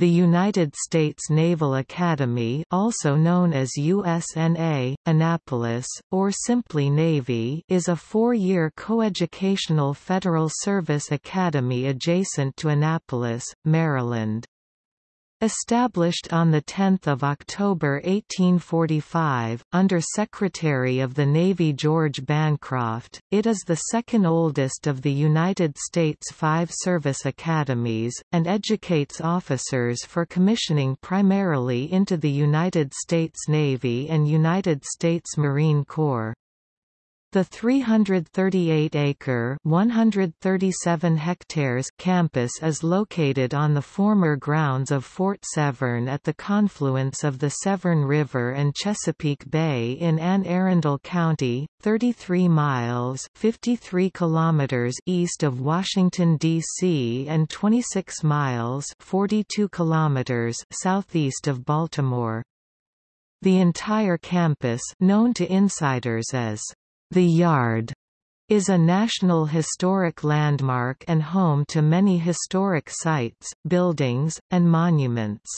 The United States Naval Academy also known as USNA, Annapolis, or simply Navy is a four-year coeducational federal service academy adjacent to Annapolis, Maryland. Established on 10 October 1845, under Secretary of the Navy George Bancroft, it is the second oldest of the United States five service academies, and educates officers for commissioning primarily into the United States Navy and United States Marine Corps. The 338-acre (137 hectares) campus is located on the former grounds of Fort Severn at the confluence of the Severn River and Chesapeake Bay in Anne Arundel County, 33 miles (53 kilometers) east of Washington D.C. and 26 miles (42 kilometers) southeast of Baltimore. The entire campus, known to insiders as the Yard is a National Historic Landmark and home to many historic sites, buildings, and monuments.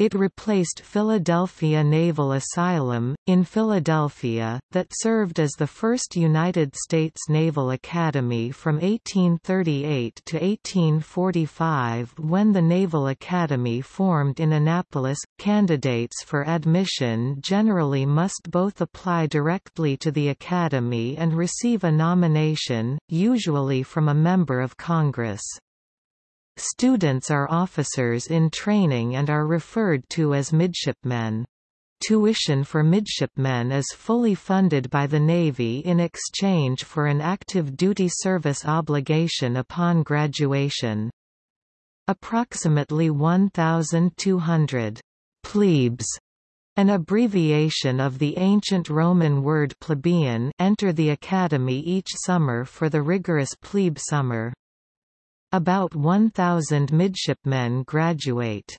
It replaced Philadelphia Naval Asylum, in Philadelphia, that served as the first United States Naval Academy from 1838 to 1845 when the Naval Academy formed in Annapolis. Candidates for admission generally must both apply directly to the Academy and receive a nomination, usually from a member of Congress. Students are officers in training and are referred to as midshipmen. Tuition for midshipmen is fully funded by the Navy in exchange for an active duty service obligation upon graduation. Approximately 1,200 plebes an abbreviation of the ancient Roman word plebeian enter the academy each summer for the rigorous plebe summer. About 1,000 midshipmen graduate.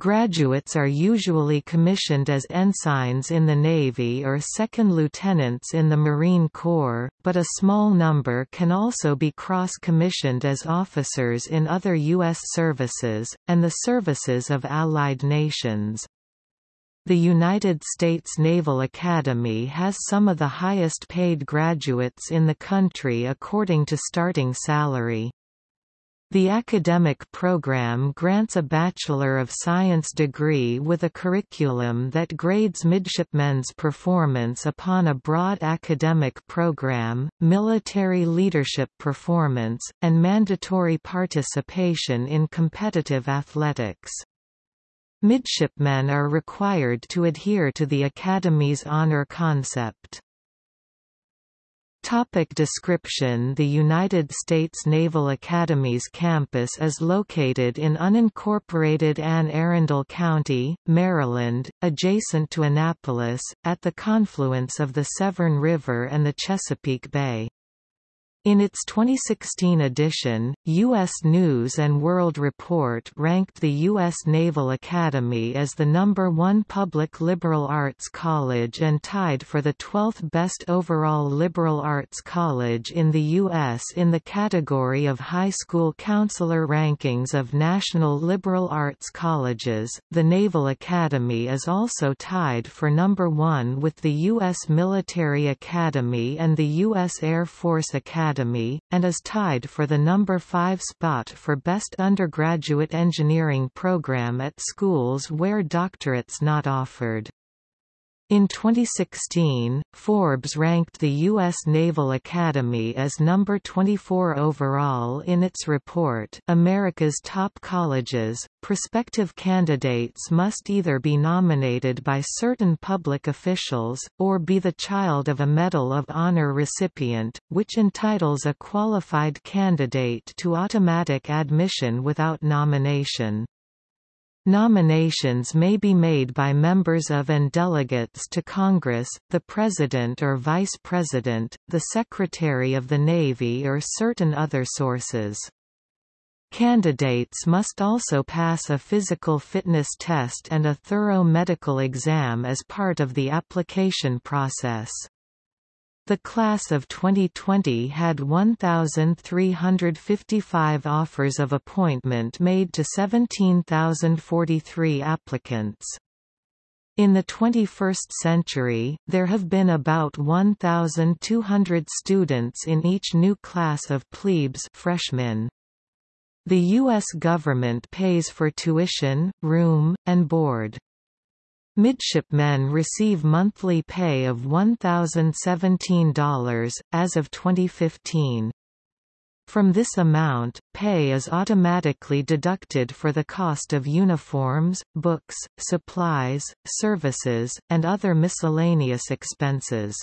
Graduates are usually commissioned as ensigns in the Navy or second lieutenants in the Marine Corps, but a small number can also be cross-commissioned as officers in other U.S. services, and the services of allied nations. The United States Naval Academy has some of the highest paid graduates in the country according to starting salary. The academic program grants a Bachelor of Science degree with a curriculum that grades midshipmen's performance upon a broad academic program, military leadership performance, and mandatory participation in competitive athletics. Midshipmen are required to adhere to the Academy's honor concept. Topic description The United States Naval Academy's campus is located in unincorporated Anne Arundel County, Maryland, adjacent to Annapolis, at the confluence of the Severn River and the Chesapeake Bay. In its 2016 edition, U.S. News & World Report ranked the U.S. Naval Academy as the number one public liberal arts college and tied for the 12th best overall liberal arts college in the U.S. in the category of high school counselor rankings of national liberal arts colleges. The Naval Academy is also tied for number one with the U.S. Military Academy and the U.S. Air Force Academy Academy, and is tied for the number 5 spot for Best Undergraduate Engineering Program at schools where doctorates not offered. In 2016, Forbes ranked the U.S. Naval Academy as number 24 overall in its report America's Top Colleges. Prospective candidates must either be nominated by certain public officials, or be the child of a Medal of Honor recipient, which entitles a qualified candidate to automatic admission without nomination. Nominations may be made by members of and delegates to Congress, the President or Vice President, the Secretary of the Navy or certain other sources. Candidates must also pass a physical fitness test and a thorough medical exam as part of the application process. The class of 2020 had 1,355 offers of appointment made to 17,043 applicants. In the 21st century, there have been about 1,200 students in each new class of plebes freshmen. The U.S. government pays for tuition, room, and board. Midshipmen receive monthly pay of $1,017, as of 2015. From this amount, pay is automatically deducted for the cost of uniforms, books, supplies, services, and other miscellaneous expenses.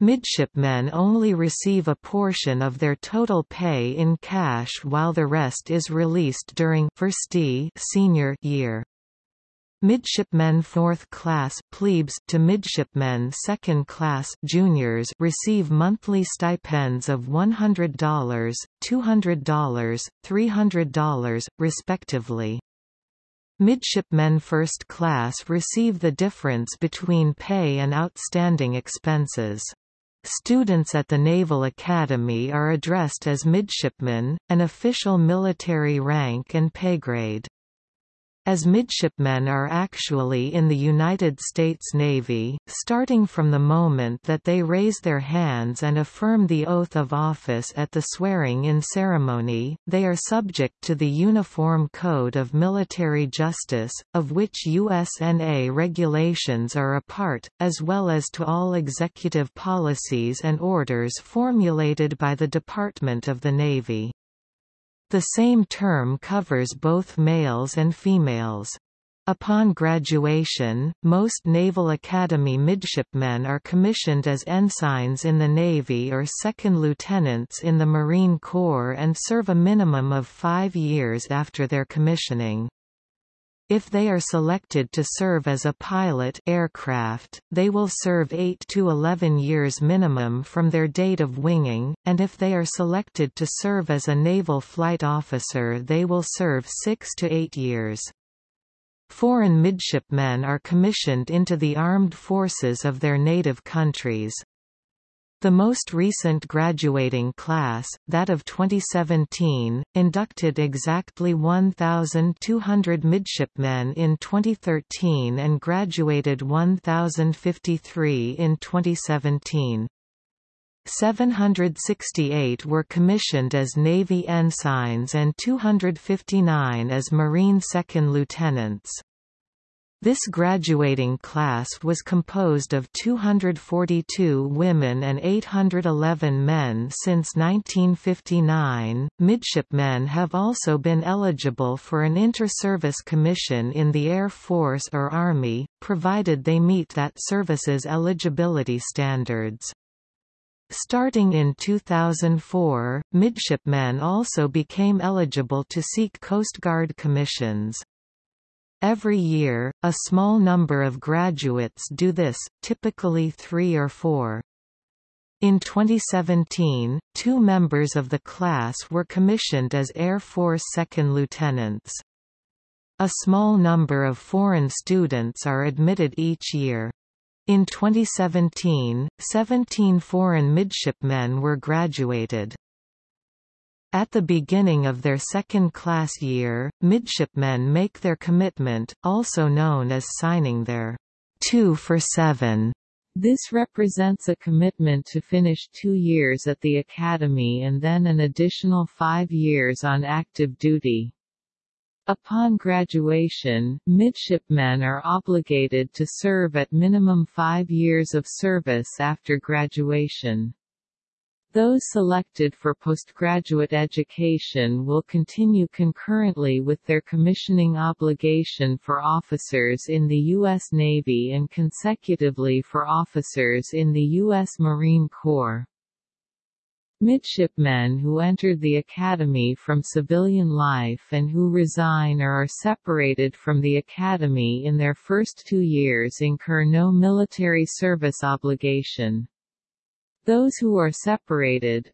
Midshipmen only receive a portion of their total pay in cash while the rest is released during first senior year. Midshipmen 4th class plebes to midshipmen 2nd class juniors receive monthly stipends of $100, $200, $300, respectively. Midshipmen first class receive the difference between pay and outstanding expenses. Students at the Naval Academy are addressed as midshipmen, an official military rank and pay grade as midshipmen are actually in the United States Navy, starting from the moment that they raise their hands and affirm the oath of office at the swearing-in ceremony, they are subject to the Uniform Code of Military Justice, of which USNA regulations are a part, as well as to all executive policies and orders formulated by the Department of the Navy. The same term covers both males and females. Upon graduation, most Naval Academy midshipmen are commissioned as ensigns in the Navy or second lieutenants in the Marine Corps and serve a minimum of five years after their commissioning. If they are selected to serve as a pilot aircraft, they will serve 8 to 11 years minimum from their date of winging, and if they are selected to serve as a naval flight officer they will serve 6 to 8 years. Foreign midshipmen are commissioned into the armed forces of their native countries. The most recent graduating class, that of 2017, inducted exactly 1,200 midshipmen in 2013 and graduated 1,053 in 2017. 768 were commissioned as Navy ensigns and 259 as Marine second lieutenants. This graduating class was composed of 242 women and 811 men since 1959. Midshipmen have also been eligible for an inter-service commission in the Air Force or Army, provided they meet that service's eligibility standards. Starting in 2004, midshipmen also became eligible to seek Coast Guard commissions. Every year, a small number of graduates do this, typically three or four. In 2017, two members of the class were commissioned as Air Force second lieutenants. A small number of foreign students are admitted each year. In 2017, 17 foreign midshipmen were graduated. At the beginning of their second-class year, midshipmen make their commitment, also known as signing their 2 for 7. This represents a commitment to finish two years at the academy and then an additional five years on active duty. Upon graduation, midshipmen are obligated to serve at minimum five years of service after graduation. Those selected for postgraduate education will continue concurrently with their commissioning obligation for officers in the U.S. Navy and consecutively for officers in the U.S. Marine Corps. Midshipmen who entered the academy from civilian life and who resign or are separated from the academy in their first two years incur no military service obligation. Those who are separated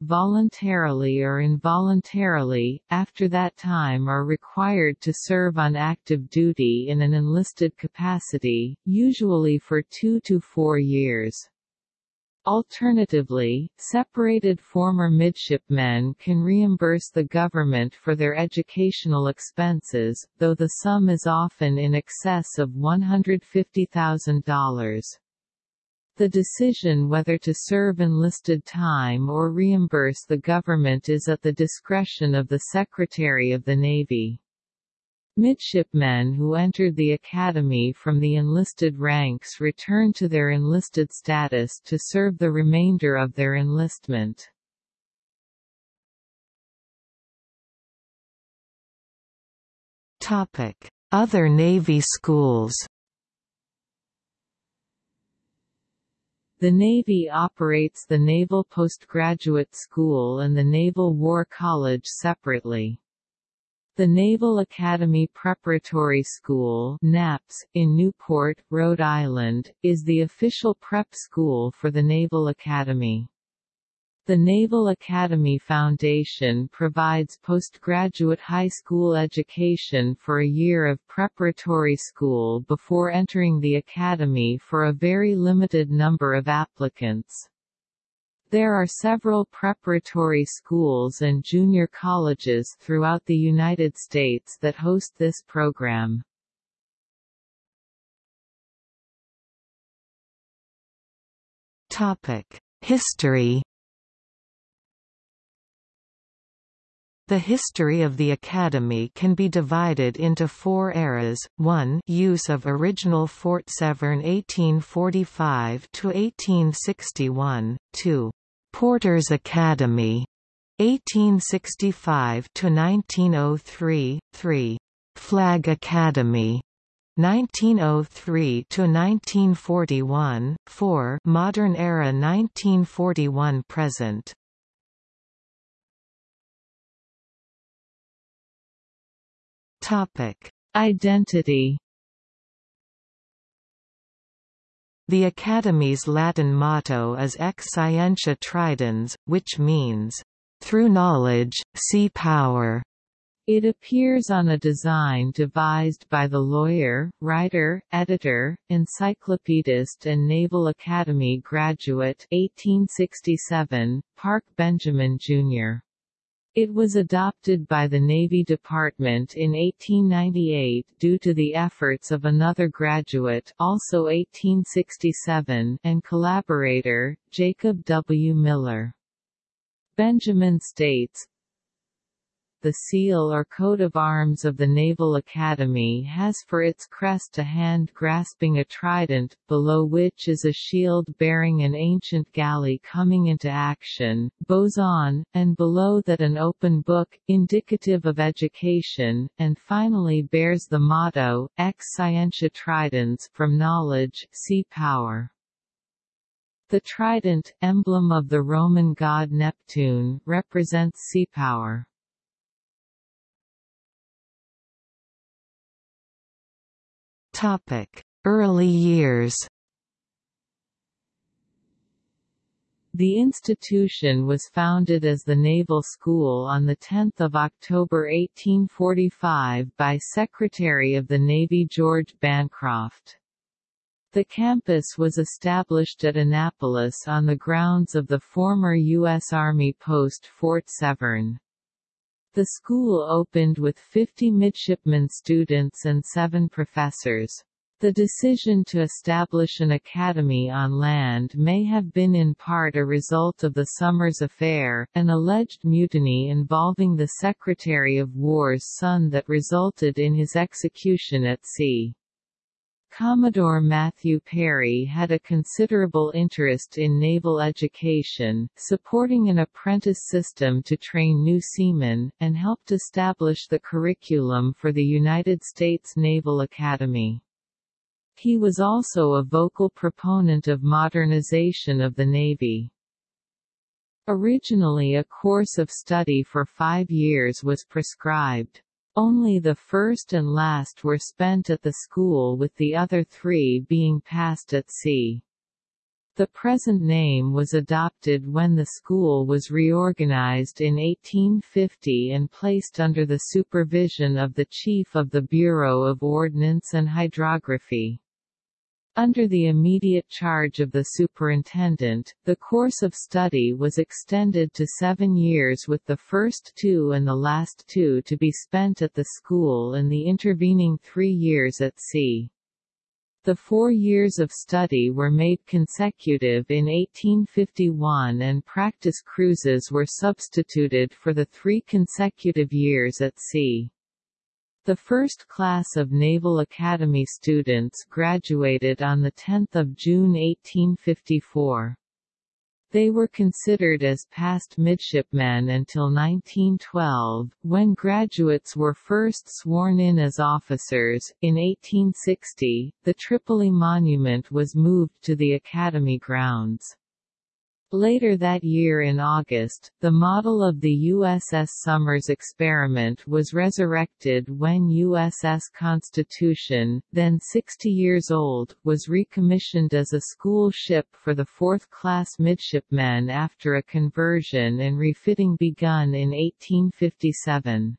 voluntarily or involuntarily, after that time are required to serve on active duty in an enlisted capacity, usually for two to four years. Alternatively, separated former midshipmen can reimburse the government for their educational expenses, though the sum is often in excess of $150,000. The decision whether to serve enlisted time or reimburse the government is at the discretion of the Secretary of the Navy. Midshipmen who entered the academy from the enlisted ranks return to their enlisted status to serve the remainder of their enlistment. Other Navy schools The Navy operates the Naval Postgraduate School and the Naval War College separately. The Naval Academy Preparatory School NAPS, in Newport, Rhode Island, is the official prep school for the Naval Academy. The Naval Academy Foundation provides postgraduate high school education for a year of preparatory school before entering the academy for a very limited number of applicants. There are several preparatory schools and junior colleges throughout the United States that host this program. History The history of the Academy can be divided into four eras, 1 use of original Fort Severn 1845–1861, 2 Porter's Academy, 1865 to 1903, 3. Flag Academy, 1903 to 1941, 4. Modern Era 1941 present. Topic: Identity The Academy's Latin motto is Ex Scientia Tridens, which means, "...through knowledge, sea power." It appears on a design devised by the lawyer, writer, editor, encyclopedist and Naval Academy graduate 1867, Parke Benjamin, Jr. It was adopted by the Navy Department in 1898 due to the efforts of another graduate also 1867 and collaborator, Jacob W. Miller. Benjamin states, the seal or coat of arms of the Naval Academy has for its crest a hand grasping a trident, below which is a shield bearing an ancient galley coming into action, boson, and below that an open book, indicative of education, and finally bears the motto, Ex Scientia Tridens, from knowledge, sea power. The trident, emblem of the Roman god Neptune, represents sea power. Topic: Early years. The institution was founded as the Naval School on 10 October 1845 by Secretary of the Navy George Bancroft. The campus was established at Annapolis on the grounds of the former U.S. Army post Fort Severn. The school opened with 50 midshipmen students and seven professors. The decision to establish an academy on land may have been in part a result of the Somers Affair, an alleged mutiny involving the Secretary of War's son that resulted in his execution at sea. Commodore Matthew Perry had a considerable interest in naval education, supporting an apprentice system to train new seamen, and helped establish the curriculum for the United States Naval Academy. He was also a vocal proponent of modernization of the Navy. Originally a course of study for five years was prescribed. Only the first and last were spent at the school with the other three being passed at sea. The present name was adopted when the school was reorganized in 1850 and placed under the supervision of the Chief of the Bureau of Ordnance and Hydrography. Under the immediate charge of the superintendent, the course of study was extended to seven years with the first two and the last two to be spent at the school and the intervening three years at sea. The four years of study were made consecutive in 1851 and practice cruises were substituted for the three consecutive years at sea. The first class of Naval Academy students graduated on 10 June 1854. They were considered as past midshipmen until 1912, when graduates were first sworn in as officers. In 1860, the Tripoli Monument was moved to the Academy grounds. Later that year in August, the model of the USS Somers experiment was resurrected when USS Constitution, then 60 years old, was recommissioned as a school ship for the fourth-class midshipmen after a conversion and refitting begun in 1857.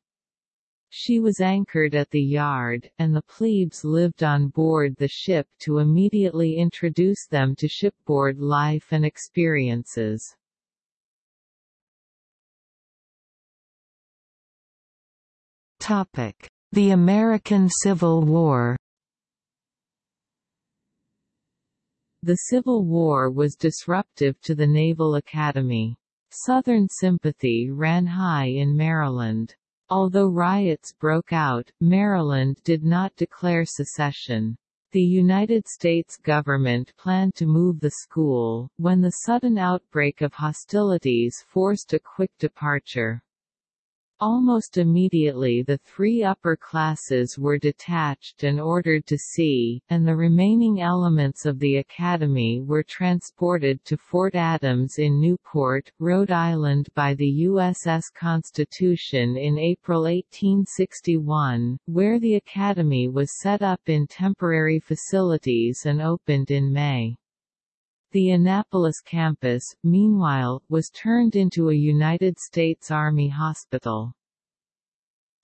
She was anchored at the yard, and the plebes lived on board the ship to immediately introduce them to shipboard life and experiences. The American Civil War The Civil War was disruptive to the Naval Academy. Southern sympathy ran high in Maryland. Although riots broke out, Maryland did not declare secession. The United States government planned to move the school, when the sudden outbreak of hostilities forced a quick departure. Almost immediately the three upper classes were detached and ordered to sea, and the remaining elements of the Academy were transported to Fort Adams in Newport, Rhode Island by the USS Constitution in April 1861, where the Academy was set up in temporary facilities and opened in May. The Annapolis campus, meanwhile, was turned into a United States Army hospital.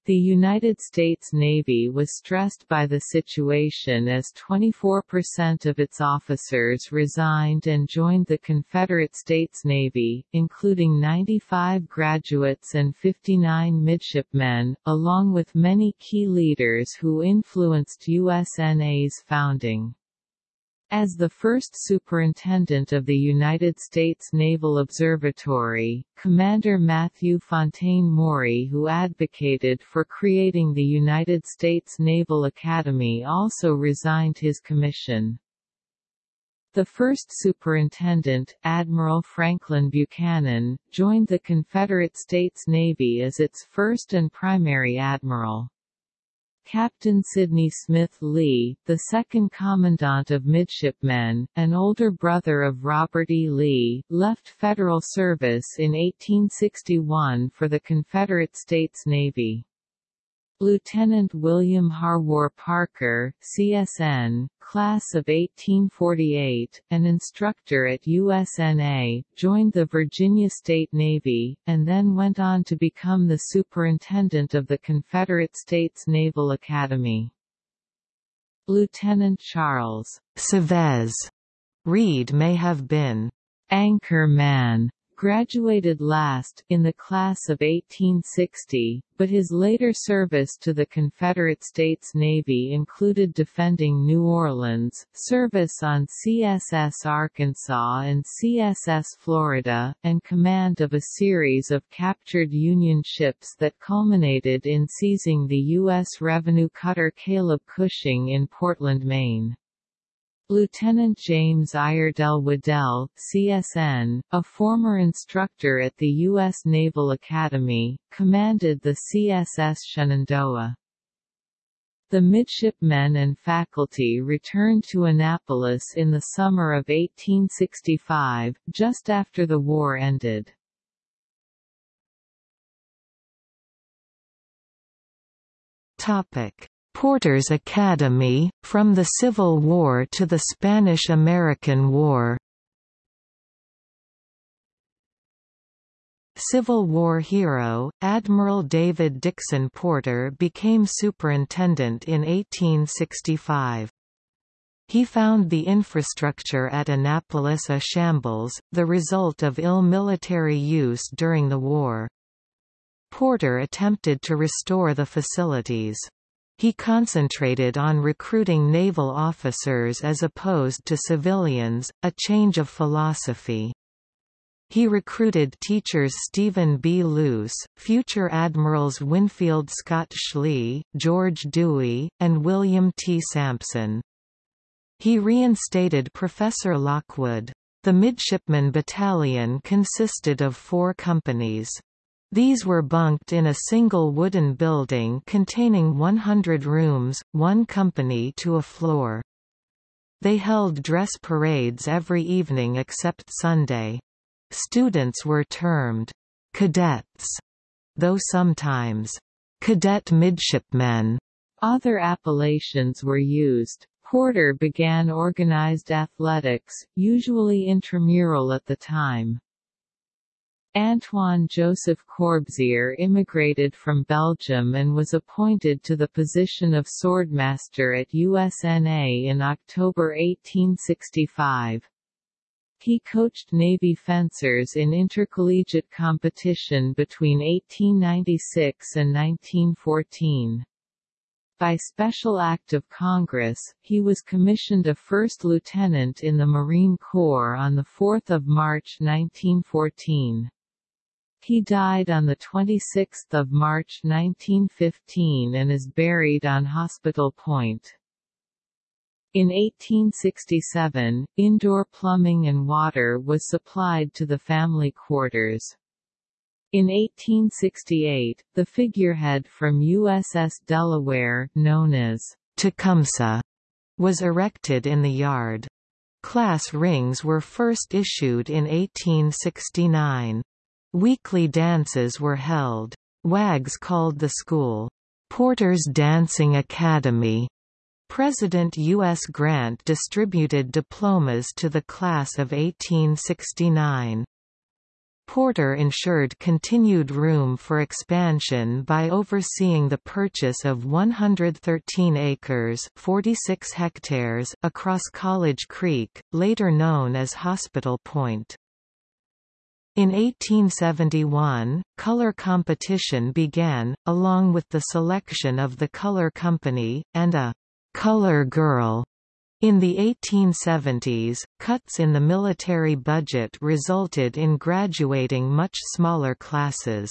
The United States Navy was stressed by the situation as 24% of its officers resigned and joined the Confederate States Navy, including 95 graduates and 59 midshipmen, along with many key leaders who influenced USNA's founding. As the first superintendent of the United States Naval Observatory, Commander Matthew Fontaine Maury who advocated for creating the United States Naval Academy also resigned his commission. The first superintendent, Admiral Franklin Buchanan, joined the Confederate States Navy as its first and primary admiral. Captain Sidney Smith Lee, the second Commandant of Midshipmen, an older brother of Robert E. Lee, left federal service in 1861 for the Confederate States Navy. Lieutenant William Harwar Parker, CSN, class of 1848, an instructor at USNA, joined the Virginia State Navy, and then went on to become the superintendent of the Confederate States Naval Academy. Lieutenant Charles Savez Read may have been anchor man graduated last, in the class of 1860, but his later service to the Confederate States Navy included defending New Orleans, service on CSS Arkansas and CSS Florida, and command of a series of captured Union ships that culminated in seizing the U.S. revenue cutter Caleb Cushing in Portland, Maine. Lieutenant James Iredell Waddell, CSN, a former instructor at the U.S. Naval Academy, commanded the CSS Shenandoah. The midshipmen and faculty returned to Annapolis in the summer of 1865, just after the war ended. Topic. Porter's Academy, From the Civil War to the Spanish–American War Civil War hero, Admiral David Dixon Porter became superintendent in 1865. He found the infrastructure at Annapolis a shambles, the result of ill military use during the war. Porter attempted to restore the facilities. He concentrated on recruiting naval officers as opposed to civilians, a change of philosophy. He recruited teachers Stephen B. Luce, future admirals Winfield Scott Schley, George Dewey, and William T. Sampson. He reinstated Professor Lockwood. The Midshipman Battalion consisted of four companies. These were bunked in a single wooden building containing 100 rooms, one company to a floor. They held dress parades every evening except Sunday. Students were termed cadets, though sometimes cadet midshipmen. Other appellations were used. Porter began organized athletics, usually intramural at the time. Antoine Joseph Corbière immigrated from Belgium and was appointed to the position of swordmaster at USNA in October 1865. He coached Navy fencers in intercollegiate competition between 1896 and 1914. By special act of Congress, he was commissioned a first lieutenant in the Marine Corps on 4 March 1914. He died on 26 March 1915 and is buried on Hospital Point. In 1867, indoor plumbing and water was supplied to the family quarters. In 1868, the figurehead from USS Delaware, known as Tecumseh, was erected in the yard. Class rings were first issued in 1869. Weekly dances were held. Wags called the school, Porter's Dancing Academy. President U.S. Grant distributed diplomas to the class of 1869. Porter ensured continued room for expansion by overseeing the purchase of 113 acres 46 hectares across College Creek, later known as Hospital Point. In 1871, color competition began, along with the selection of the color company, and a «color girl» In the 1870s, cuts in the military budget resulted in graduating much smaller classes.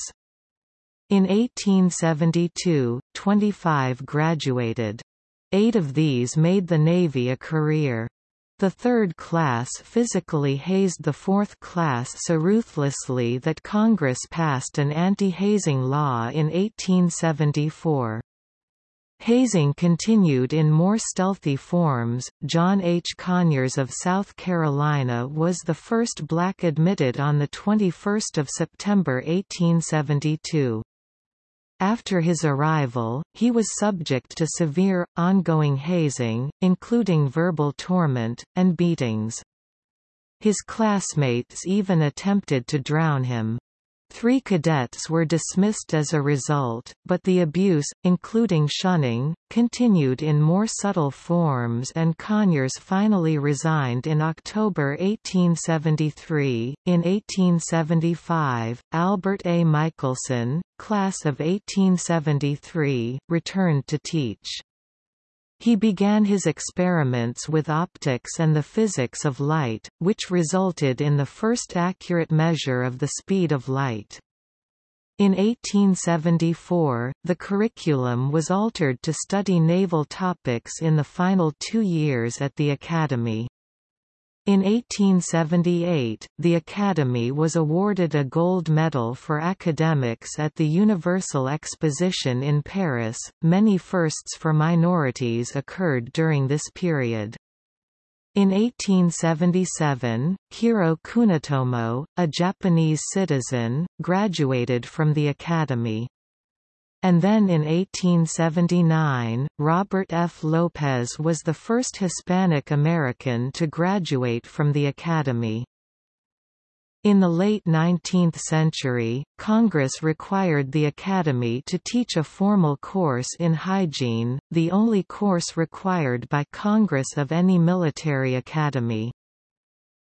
In 1872, 25 graduated. Eight of these made the Navy a career. The third class physically hazed the fourth class so ruthlessly that Congress passed an anti-hazing law in 1874. Hazing continued in more stealthy forms. John H. Conyers of South Carolina was the first black admitted on 21 September 1872. After his arrival, he was subject to severe, ongoing hazing, including verbal torment, and beatings. His classmates even attempted to drown him. Three cadets were dismissed as a result, but the abuse, including shunning, continued in more subtle forms and Conyers finally resigned in October 1873. In 1875, Albert A. Michelson, class of 1873, returned to teach. He began his experiments with optics and the physics of light, which resulted in the first accurate measure of the speed of light. In 1874, the curriculum was altered to study naval topics in the final two years at the Academy. In 1878, the Academy was awarded a gold medal for academics at the Universal Exposition in Paris. Many firsts for minorities occurred during this period. In 1877, Hiro Kunitomo, a Japanese citizen, graduated from the Academy and then in 1879, Robert F. Lopez was the first Hispanic American to graduate from the Academy. In the late 19th century, Congress required the Academy to teach a formal course in hygiene, the only course required by Congress of any military academy.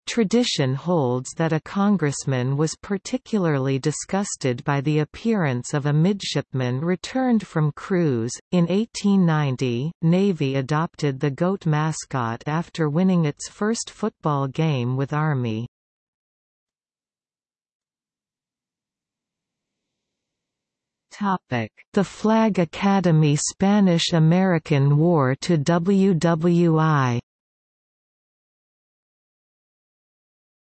Tradition holds that a congressman was particularly disgusted by the appearance of a midshipman returned from cruise. In 1890, Navy adopted the goat mascot after winning its first football game with Army. The Flag Academy Spanish–American War to WWI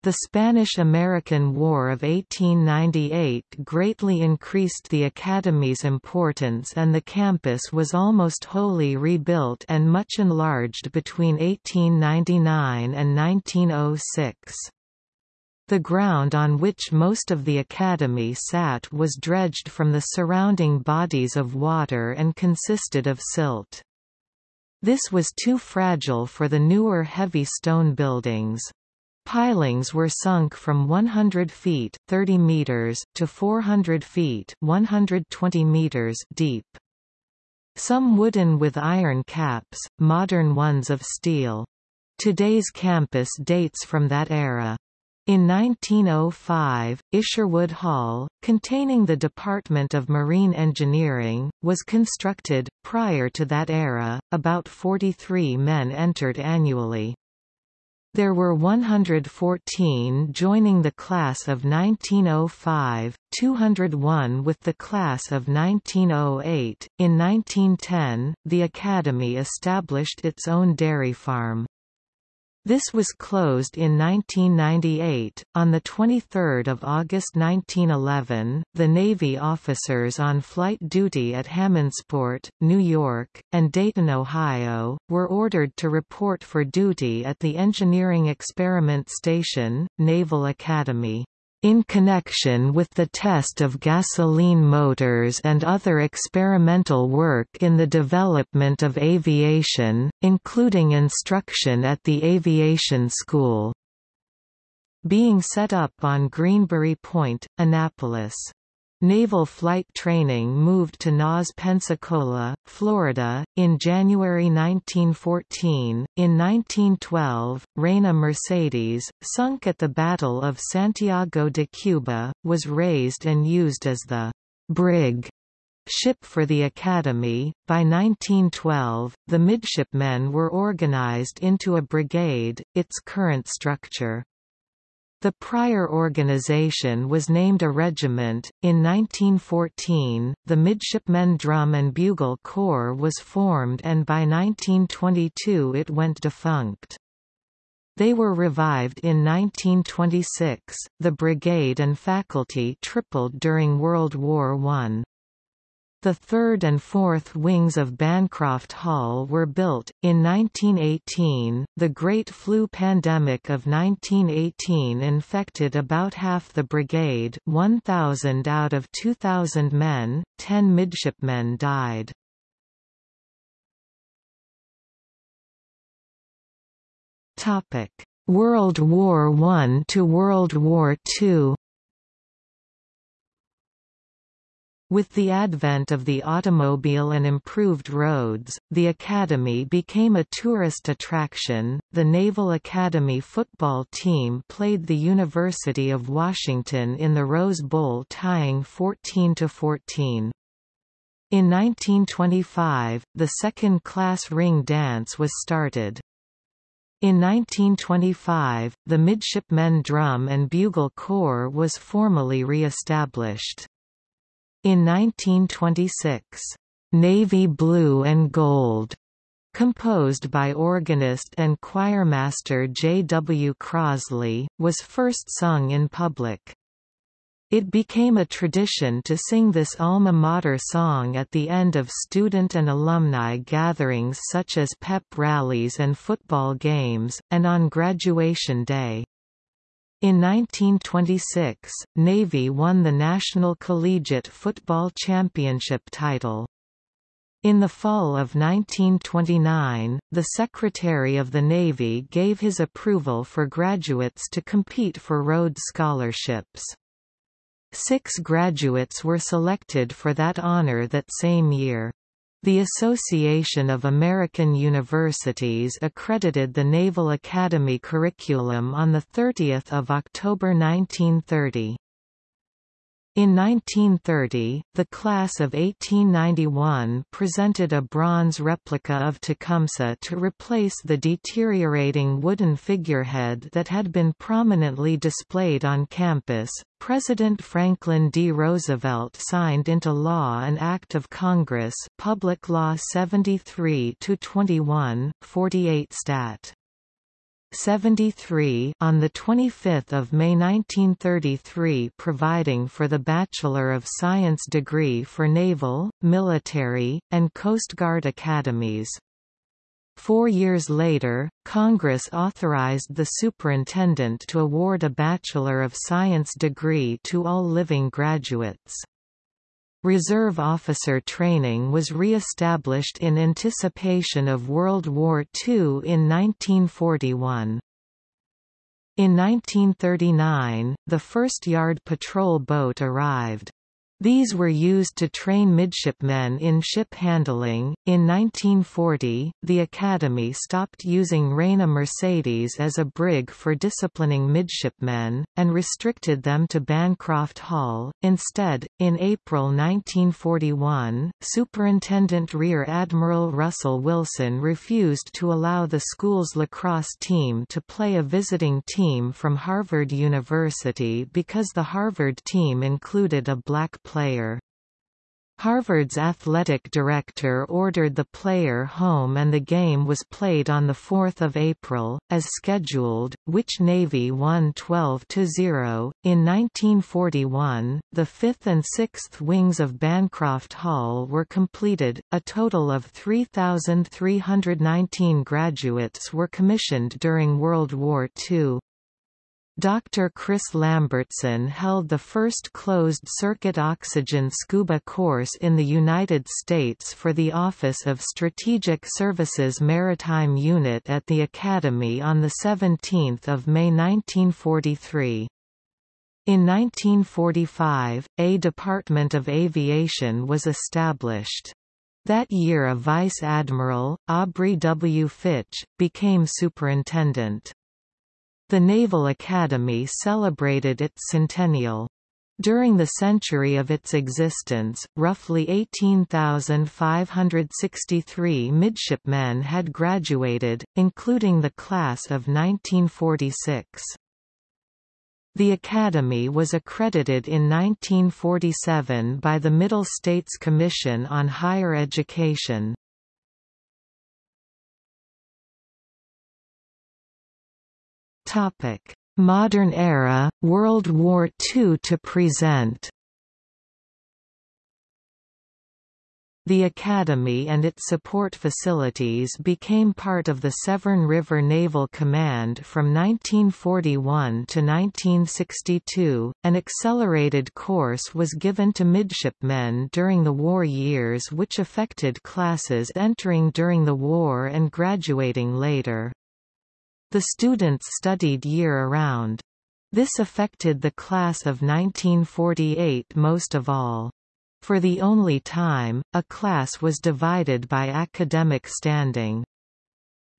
The Spanish–American War of 1898 greatly increased the Academy's importance and the campus was almost wholly rebuilt and much enlarged between 1899 and 1906. The ground on which most of the Academy sat was dredged from the surrounding bodies of water and consisted of silt. This was too fragile for the newer heavy stone buildings. Pilings were sunk from 100 feet 30 meters to 400 feet 120 meters deep. Some wooden with iron caps, modern ones of steel. Today's campus dates from that era. In 1905, Isherwood Hall, containing the Department of Marine Engineering, was constructed. Prior to that era, about 43 men entered annually. There were 114 joining the class of 1905, 201 with the class of 1908. In 1910, the Academy established its own dairy farm. This was closed in 1998. On the 23rd of August 1911, the Navy officers on flight duty at Hammondsport, New York, and Dayton, Ohio, were ordered to report for duty at the Engineering Experiment Station, Naval Academy in connection with the test of gasoline motors and other experimental work in the development of aviation, including instruction at the Aviation School. Being set up on Greenbury Point, Annapolis. Naval flight training moved to NAS Pensacola, Florida, in January 1914. In 1912, Reina Mercedes, sunk at the Battle of Santiago de Cuba, was raised and used as the brig ship for the Academy. By 1912, the midshipmen were organized into a brigade, its current structure. The prior organization was named a regiment. In 1914, the Midshipmen Drum and Bugle Corps was formed and by 1922 it went defunct. They were revived in 1926. The brigade and faculty tripled during World War I. The third and fourth wings of Bancroft Hall were built. In 1918, the Great Flu pandemic of 1918 infected about half the brigade 1,000 out of 2,000 men, 10 midshipmen died. World War I to World War II With the advent of the automobile and improved roads, the Academy became a tourist attraction. The Naval Academy football team played the University of Washington in the Rose Bowl tying 14 to 14. In 1925, the second-class ring dance was started. In 1925, the Midshipmen Drum and Bugle Corps was formally re-established. In 1926, "'Navy Blue and Gold' composed by organist and choirmaster J. W. Crosley, was first sung in public. It became a tradition to sing this alma mater song at the end of student and alumni gatherings such as pep rallies and football games, and on graduation day. In 1926, Navy won the National Collegiate Football Championship title. In the fall of 1929, the Secretary of the Navy gave his approval for graduates to compete for Rhodes Scholarships. Six graduates were selected for that honor that same year. The Association of American Universities accredited the Naval Academy curriculum on 30 October 1930. In 1930, the class of 1891 presented a bronze replica of Tecumseh to replace the deteriorating wooden figurehead that had been prominently displayed on campus. President Franklin D. Roosevelt signed into law an Act of Congress, Public Law 73 21, 48 Stat. 73 on the 25th of May 1933 providing for the Bachelor of Science degree for naval, military, and Coast Guard academies. Four years later, Congress authorized the superintendent to award a Bachelor of Science degree to all living graduates. Reserve officer training was re-established in anticipation of World War II in 1941. In 1939, the first yard patrol boat arrived. These were used to train midshipmen in ship handling. In 1940, the Academy stopped using Reina Mercedes as a brig for disciplining midshipmen, and restricted them to Bancroft Hall. Instead, in April 1941, Superintendent Rear Admiral Russell Wilson refused to allow the school's lacrosse team to play a visiting team from Harvard University because the Harvard team included a black player. Harvard's athletic director ordered the player home and the game was played on 4 April, as scheduled, which Navy won 12–0. In 1941, the 5th and 6th wings of Bancroft Hall were completed, a total of 3,319 graduates were commissioned during World War II. Dr. Chris Lambertsen held the first closed-circuit oxygen scuba course in the United States for the Office of Strategic Services Maritime Unit at the Academy on 17 May 1943. In 1945, a Department of Aviation was established. That year a Vice Admiral, Aubrey W. Fitch, became superintendent. The Naval Academy celebrated its centennial. During the century of its existence, roughly 18,563 midshipmen had graduated, including the class of 1946. The Academy was accredited in 1947 by the Middle States Commission on Higher Education. Topic: Modern era, World War II to present. The Academy and its support facilities became part of the Severn River Naval Command from 1941 to 1962. An accelerated course was given to midshipmen during the war years, which affected classes entering during the war and graduating later. The students studied year-around. This affected the class of 1948 most of all. For the only time, a class was divided by academic standing.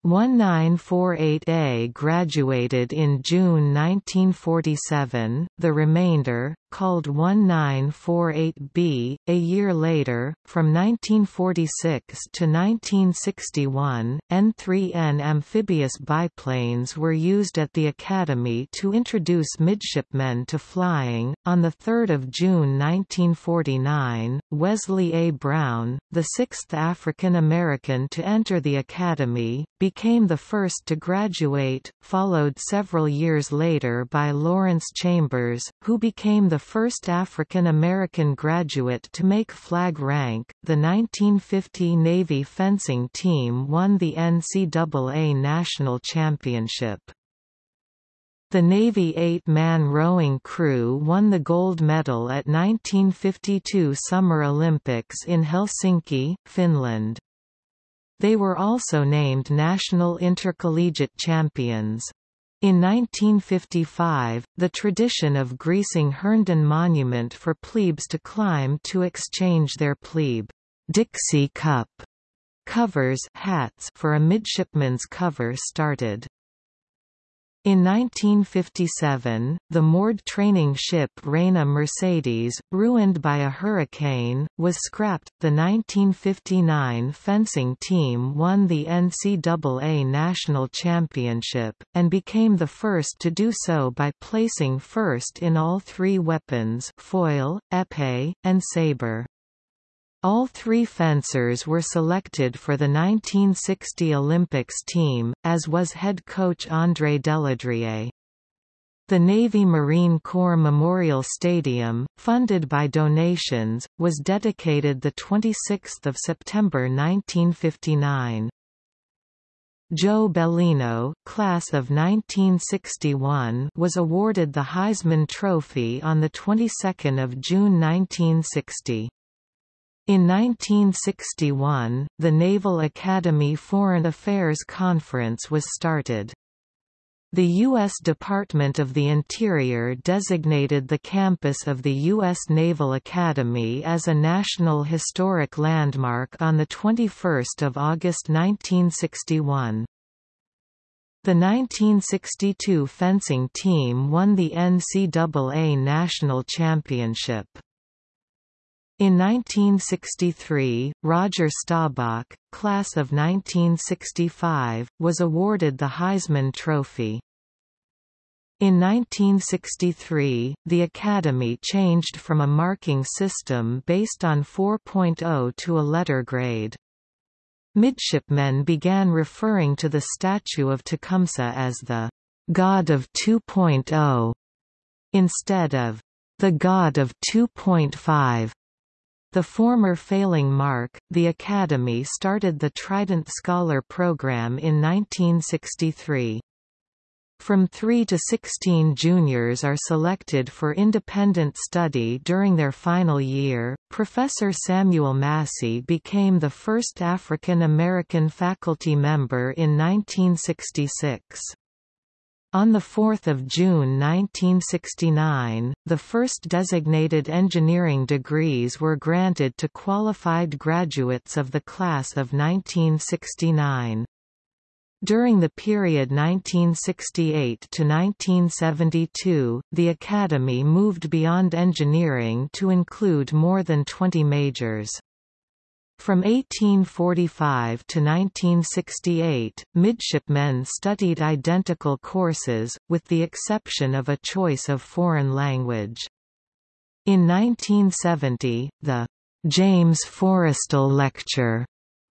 1948A graduated in June 1947, the remainder, called 1948B. A year later, from 1946 to 1961, N-3N amphibious biplanes were used at the Academy to introduce midshipmen to flying. On 3 June 1949, Wesley A. Brown, the sixth African American to enter the Academy, became the first to graduate, followed several years later by Lawrence Chambers, who became the first African American graduate to make flag rank. The 1950 Navy fencing team won the NCAA National Championship. The Navy eight-man rowing crew won the gold medal at 1952 Summer Olympics in Helsinki, Finland. They were also named national intercollegiate champions. In 1955, the tradition of greasing Herndon Monument for plebes to climb to exchange their plebe Dixie Cup covers hats for a midshipman's cover started. In 1957, the moored training ship Reina Mercedes, ruined by a hurricane, was scrapped. The 1959 fencing team won the NCAA National Championship, and became the first to do so by placing first in all three weapons foil, épée, and saber. All three fencers were selected for the 1960 Olympics team, as was head coach André Deladrier. The Navy Marine Corps Memorial Stadium, funded by donations, was dedicated 26 September 1959. Joe Bellino, class of 1961, was awarded the Heisman Trophy on the 22nd of June 1960. In 1961, the Naval Academy Foreign Affairs Conference was started. The U.S. Department of the Interior designated the campus of the U.S. Naval Academy as a National Historic Landmark on 21 August 1961. The 1962 fencing team won the NCAA National Championship. In 1963, Roger Staubach, class of 1965, was awarded the Heisman Trophy. In 1963, the Academy changed from a marking system based on 4.0 to a letter grade. Midshipmen began referring to the statue of Tecumseh as the God of 2.0 instead of the God of 2.5. The former failing mark, the Academy started the Trident Scholar Program in 1963. From 3 to 16 juniors are selected for independent study during their final year. Professor Samuel Massey became the first African American faculty member in 1966. On 4 June 1969, the first designated engineering degrees were granted to qualified graduates of the class of 1969. During the period 1968 to 1972, the Academy moved beyond engineering to include more than 20 majors. From 1845 to 1968, midshipmen studied identical courses, with the exception of a choice of foreign language. In 1970, the James Forrestal Lecture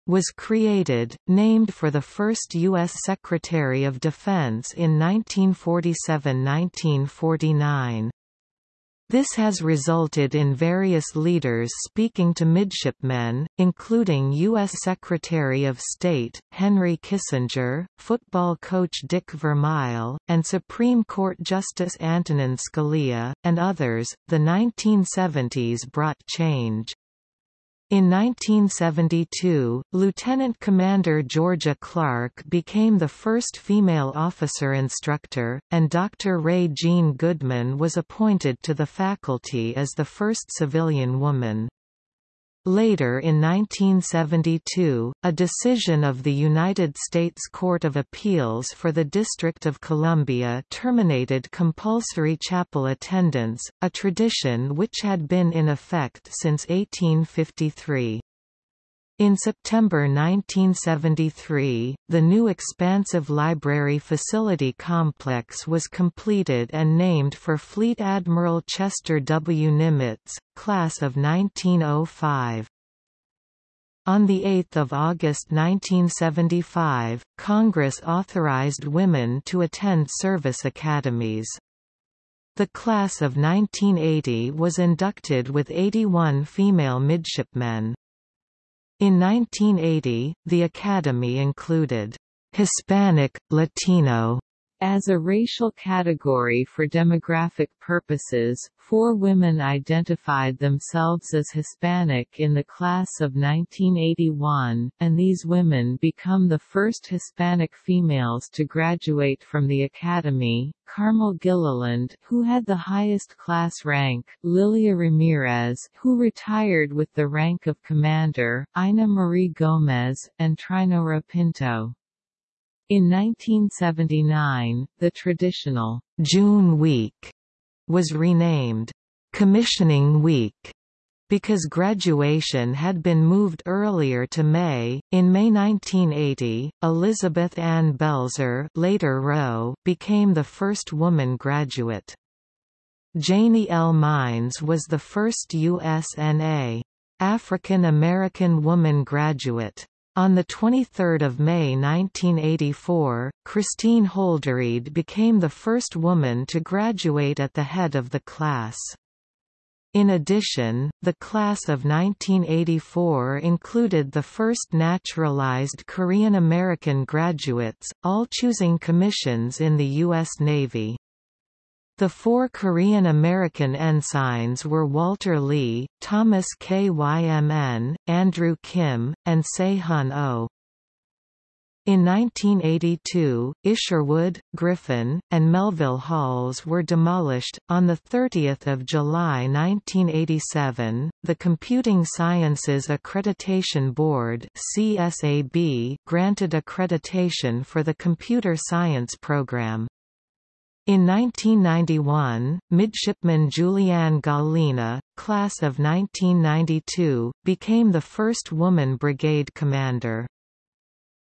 was created, named for the first U.S. Secretary of Defense in 1947–1949. This has resulted in various leaders speaking to midshipmen, including U.S. Secretary of State, Henry Kissinger, football coach Dick Vermeil, and Supreme Court Justice Antonin Scalia, and others. The 1970s brought change. In 1972, Lieutenant Commander Georgia Clark became the first female officer instructor, and Dr. Rae Jean Goodman was appointed to the faculty as the first civilian woman. Later in 1972, a decision of the United States Court of Appeals for the District of Columbia terminated compulsory chapel attendance, a tradition which had been in effect since 1853. In September 1973, the new expansive library facility complex was completed and named for Fleet Admiral Chester W. Nimitz, class of 1905. On 8 August 1975, Congress authorized women to attend service academies. The class of 1980 was inducted with 81 female midshipmen. In 1980, the Academy included Hispanic, Latino As a racial category for demographic purposes, four women identified themselves as Hispanic in the class of 1981, and these women become the first Hispanic females to graduate from the Academy, Carmel Gilliland who had the highest class rank, Lilia Ramirez who retired with the rank of commander, Ina Marie Gomez, and Trinora Pinto. In 1979, the traditional June Week was renamed Commissioning Week because graduation had been moved earlier to May. In May 1980, Elizabeth Ann Belzer, later Rowe, became the first woman graduate. Janie L. Mines was the first USNA African American woman graduate. On 23 May 1984, Kristine Holderied became the first woman to graduate at the head of the class. In addition, the class of 1984 included the first naturalized Korean American graduates, all choosing commissions in the U.S. Navy. The four Korean-American ensigns were Walter Lee, Thomas Kymn, Andrew Kim, and Se-hun Oh. In 1982, Isherwood, Griffin, and Melville Halls were demolished. On the 30th of July 1987, the Computing Sciences Accreditation Board (CSAB) granted accreditation for the computer science program. In 1991, midshipman Julianne Gallina, class of 1992, became the first woman brigade commander.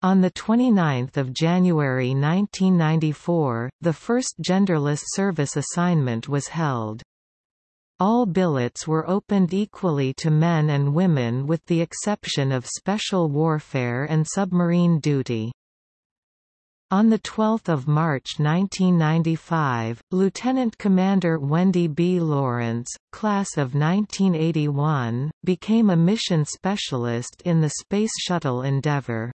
On 29 January 1994, the first genderless service assignment was held. All billets were opened equally to men and women with the exception of special warfare and submarine duty. On 12 March 1995, Lieutenant Commander Wendy B. Lawrence, class of 1981, became a mission specialist in the Space Shuttle Endeavour.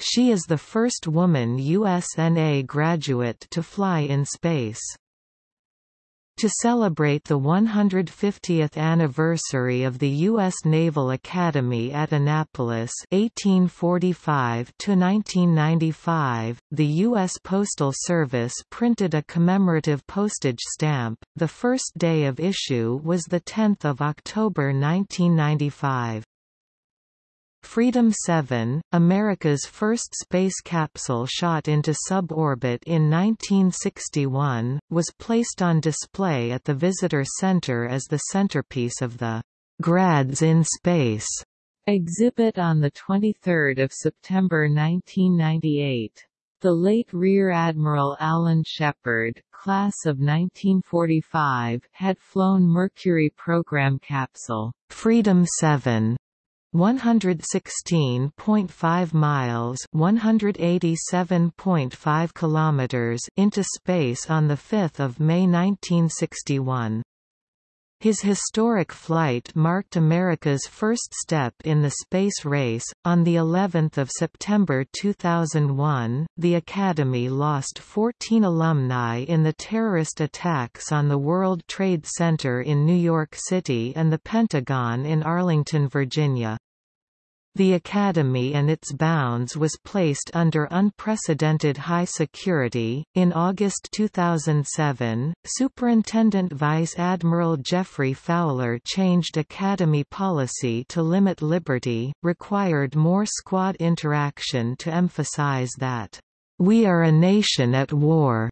She is the first woman USNA graduate to fly in space. To celebrate the 150th anniversary of the U.S. Naval Academy at Annapolis 1845–1995, the U.S. Postal Service printed a commemorative postage stamp. The first day of issue was 10 October 1995. Freedom 7, America's first space capsule shot into suborbit in 1961, was placed on display at the Visitor Center as the centerpiece of the Grads in Space exhibit on 23 September 1998. The late Rear Admiral Alan Shepard, class of 1945, had flown Mercury program capsule Freedom 7 116.5 miles 187.5 kilometers into space on 5 May 1961. His historic flight marked America's first step in the space race. On the 11th of September 2001, the Academy lost 14 alumni in the terrorist attacks on the World Trade Center in New York City and the Pentagon in Arlington, Virginia. The Academy and its bounds was placed under unprecedented high security. In August 2007, Superintendent Vice Admiral Jeffrey Fowler changed Academy policy to limit liberty, required more squad interaction to emphasize that, We are a nation at war,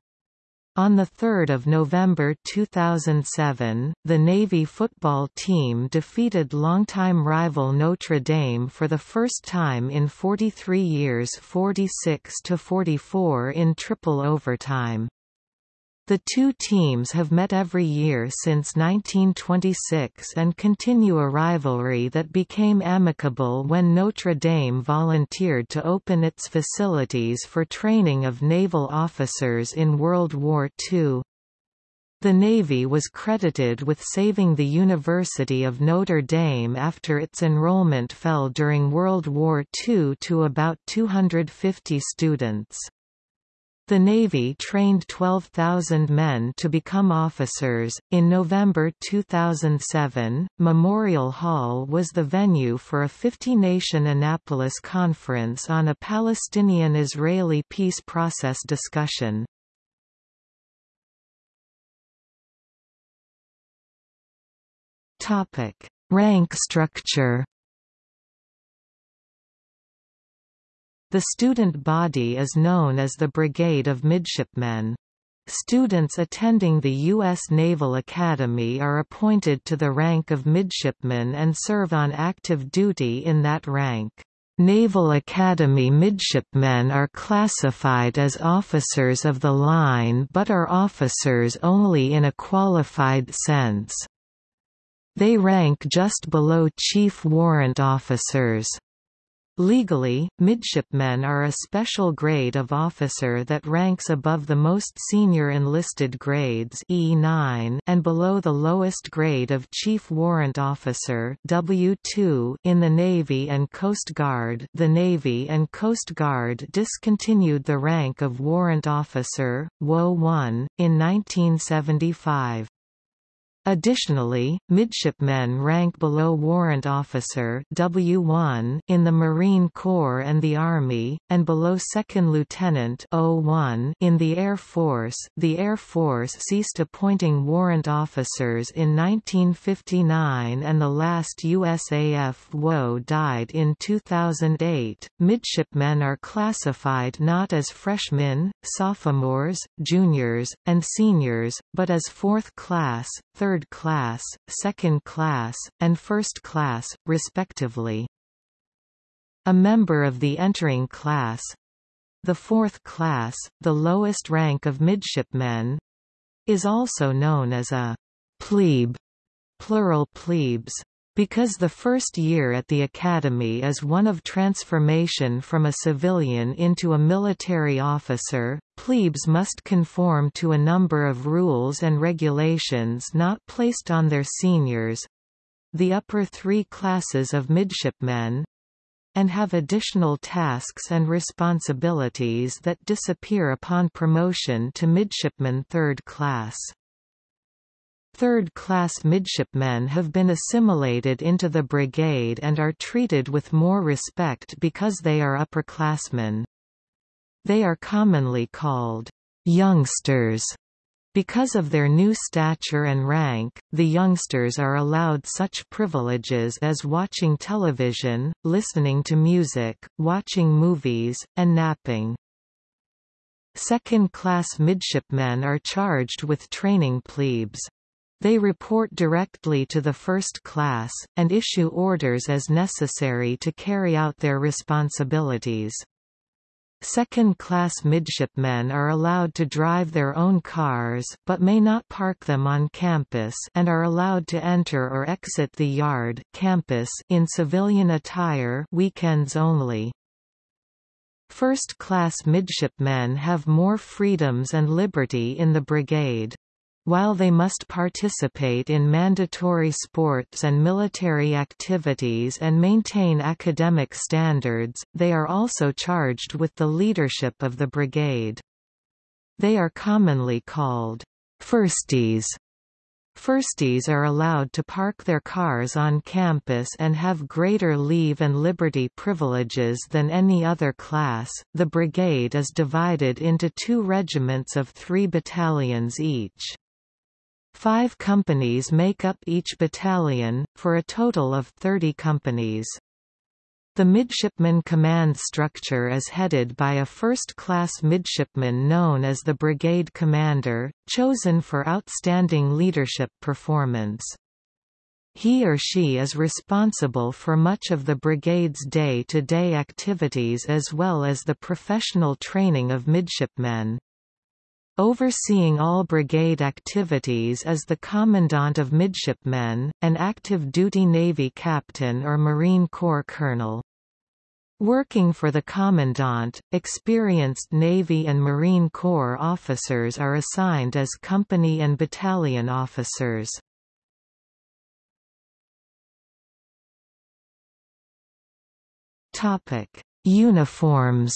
on 3 November 2007, the Navy football team defeated longtime rival Notre Dame for the first time in 43 years 46–44 in triple overtime. The two teams have met every year since 1926 and continue a rivalry that became amicable when Notre Dame volunteered to open its facilities for training of naval officers in World War II. The Navy was credited with saving the University of Notre Dame after its enrollment fell during World War II to about 250 students. The Navy trained 12,000 men to become officers. In November 2007, Memorial Hall was the venue for a 50 nation Annapolis Conference on a Palestinian Israeli peace process discussion. Rank structure The student body is known as the Brigade of Midshipmen. Students attending the U.S. Naval Academy are appointed to the rank of midshipman and serve on active duty in that rank. Naval Academy midshipmen are classified as officers of the line but are officers only in a qualified sense. They rank just below chief warrant officers. Legally, midshipmen are a special grade of officer that ranks above the most senior enlisted grades E9 and below the lowest grade of Chief Warrant Officer W2 in the Navy and Coast Guard. The Navy and Coast Guard discontinued the rank of Warrant Officer WO1 in 1975. Additionally, midshipmen rank below warrant officer W1 in the Marine Corps and the Army, and below second lieutenant O1 in the Air Force. The Air Force ceased appointing warrant officers in 1959 and the last USAF WO died in 2008. Midshipmen are classified not as freshmen, sophomores, juniors, and seniors, but as fourth class, third class, second class, and first class, respectively. A member of the entering class the fourth class, the lowest rank of midshipmen is also known as a plebe, plural plebes. Because the first year at the academy is one of transformation from a civilian into a military officer, plebes must conform to a number of rules and regulations not placed on their seniors—the upper three classes of midshipmen, and have additional tasks and responsibilities that disappear upon promotion to midshipman third class. Third-class midshipmen have been assimilated into the brigade and are treated with more respect because they are upperclassmen. They are commonly called youngsters. Because of their new stature and rank, the youngsters are allowed such privileges as watching television, listening to music, watching movies, and napping. Second-class midshipmen are charged with training plebes. They report directly to the first class, and issue orders as necessary to carry out their responsibilities. Second-class midshipmen are allowed to drive their own cars but may not park them on campus and are allowed to enter or exit the yard campus in civilian attire weekends only. First-class midshipmen have more freedoms and liberty in the brigade. While they must participate in mandatory sports and military activities and maintain academic standards, they are also charged with the leadership of the brigade. They are commonly called firsties. Firsties are allowed to park their cars on campus and have greater leave and liberty privileges than any other class. The brigade is divided into two regiments of three battalions each. Five companies make up each battalion, for a total of 30 companies. The midshipman command structure is headed by a first-class midshipman known as the brigade commander, chosen for outstanding leadership performance. He or she is responsible for much of the brigade's day-to-day -day activities as well as the professional training of midshipmen. Overseeing all brigade activities is the Commandant of Midshipmen, an active duty Navy captain or Marine Corps colonel. Working for the Commandant, experienced Navy and Marine Corps officers are assigned as company and battalion officers. Uniforms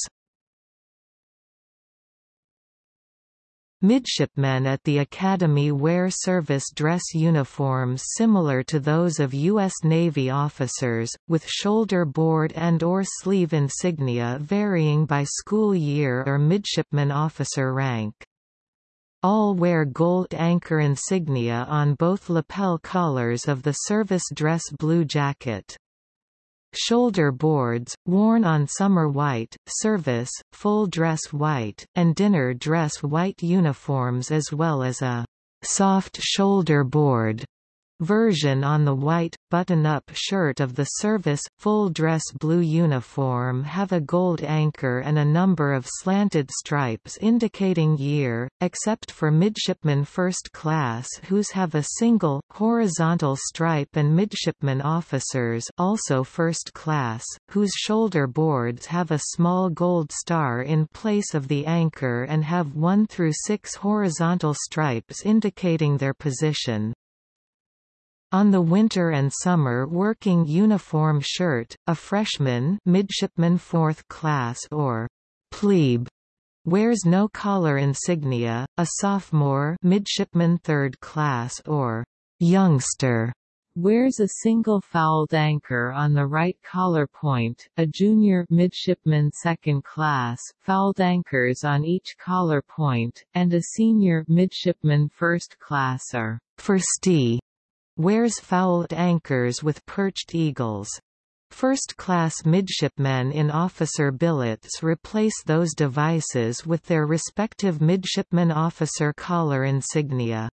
Midshipmen at the Academy wear service dress uniforms similar to those of U.S. Navy officers, with shoulder board and or sleeve insignia varying by school year or midshipman officer rank. All wear gold anchor insignia on both lapel collars of the service dress blue jacket. Shoulder boards, worn on summer white, service, full dress white, and dinner dress white uniforms as well as a soft shoulder board version on the white, button-up shirt of the service, full-dress blue uniform have a gold anchor and a number of slanted stripes indicating year, except for midshipmen first class whose have a single, horizontal stripe and midshipmen officers also first class, whose shoulder boards have a small gold star in place of the anchor and have 1 through 6 horizontal stripes indicating their position. On the winter and summer working uniform shirt, a freshman midshipman 4th class or plebe wears no collar insignia, a sophomore midshipman 3rd class or youngster wears a single fouled anchor on the right collar point, a junior midshipman second class, fouled anchors on each collar point, and a senior midshipman first class are firstie wears fouled anchors with perched eagles. First-class midshipmen in officer billets replace those devices with their respective midshipman officer collar insignia.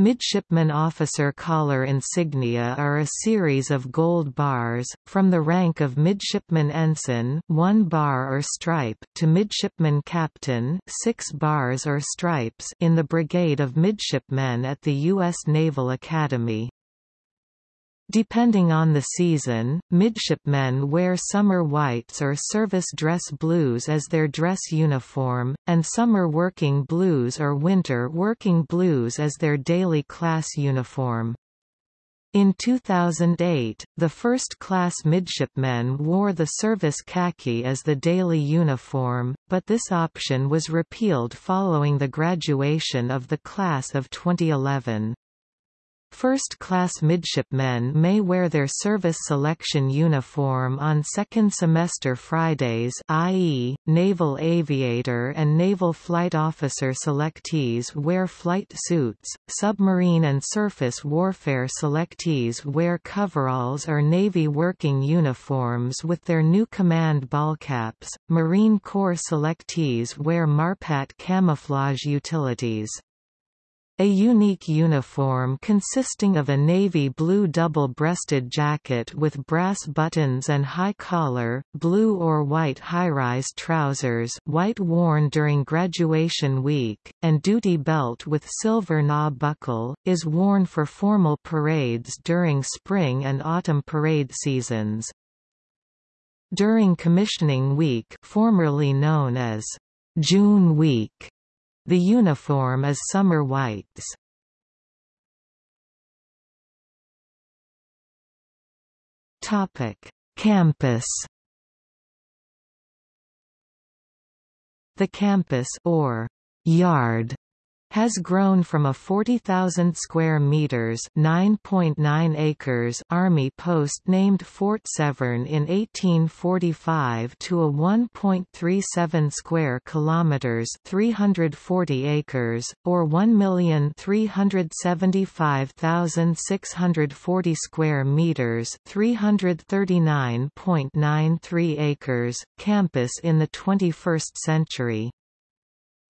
Midshipman officer collar insignia are a series of gold bars, from the rank of midshipman ensign one bar or stripe to midshipman captain six bars or stripes in the Brigade of Midshipmen at the U.S. Naval Academy. Depending on the season, midshipmen wear summer whites or service dress blues as their dress uniform, and summer working blues or winter working blues as their daily class uniform. In 2008, the first-class midshipmen wore the service khaki as the daily uniform, but this option was repealed following the graduation of the class of 2011. First-class midshipmen may wear their service selection uniform on second semester Fridays i.e., naval aviator and naval flight officer selectees wear flight suits, submarine and surface warfare selectees wear coveralls or Navy working uniforms with their new command ballcaps, Marine Corps selectees wear MARPAT camouflage utilities. A unique uniform consisting of a navy blue double-breasted jacket with brass buttons and high collar, blue or white high-rise trousers white worn during graduation week, and duty belt with silver knob buckle, is worn for formal parades during spring and autumn parade seasons. During commissioning week formerly known as June Week the uniform is summer whites. Topic: Campus. The campus or yard has grown from a 40,000 square meters (9.9 acres) army post named Fort Severn in 1845 to a 1.37 square kilometers (340 acres) or 1,375,640 square meters (339.93 acres) campus in the 21st century.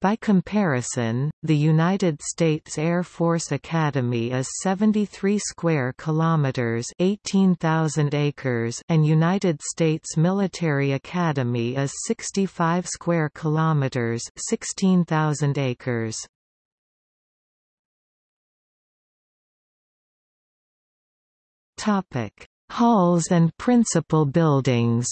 By comparison, the United States Air Force Academy is 73 square kilometers, 18,000 acres, and United States Military Academy is 65 square kilometers, 16,000 acres. Topic: Halls and principal buildings.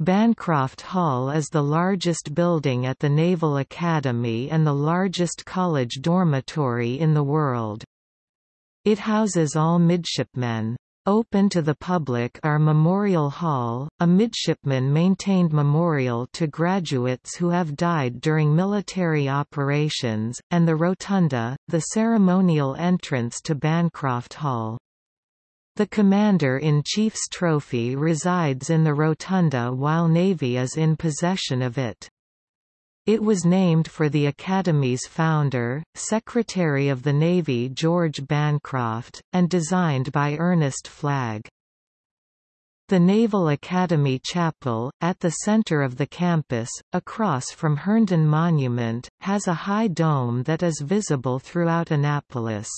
Bancroft Hall is the largest building at the Naval Academy and the largest college dormitory in the world. It houses all midshipmen. Open to the public are Memorial Hall, a midshipman-maintained memorial to graduates who have died during military operations, and the Rotunda, the ceremonial entrance to Bancroft Hall. The Commander-in-Chief's trophy resides in the Rotunda while Navy is in possession of it. It was named for the Academy's founder, Secretary of the Navy George Bancroft, and designed by Ernest Flagg. The Naval Academy Chapel, at the center of the campus, across from Herndon Monument, has a high dome that is visible throughout Annapolis.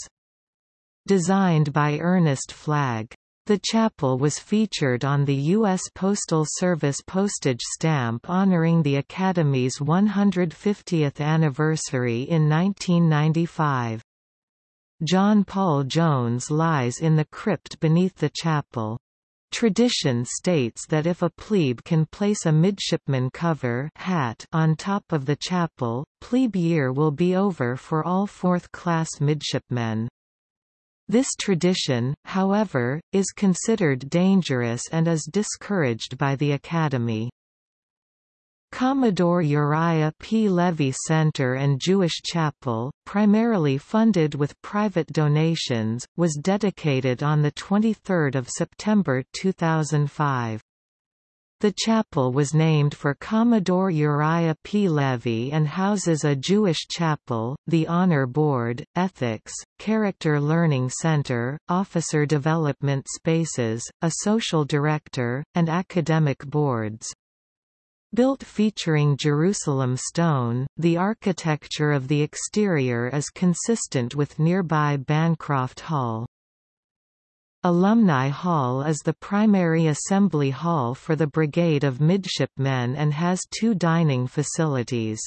Designed by Ernest Flagg. The chapel was featured on the U.S. Postal Service postage stamp honoring the Academy's 150th anniversary in 1995. John Paul Jones lies in the crypt beneath the chapel. Tradition states that if a plebe can place a midshipman cover hat on top of the chapel, plebe year will be over for all fourth-class midshipmen. This tradition, however, is considered dangerous and is discouraged by the Academy. Commodore Uriah P. Levy Center and Jewish Chapel, primarily funded with private donations, was dedicated on 23 September 2005. The chapel was named for Commodore Uriah P. Levy and houses a Jewish chapel, the Honor Board, Ethics, Character Learning Center, Officer Development Spaces, a Social Director, and academic boards. Built featuring Jerusalem stone, the architecture of the exterior is consistent with nearby Bancroft Hall. Alumni Hall is the primary assembly hall for the Brigade of Midshipmen and has two dining facilities.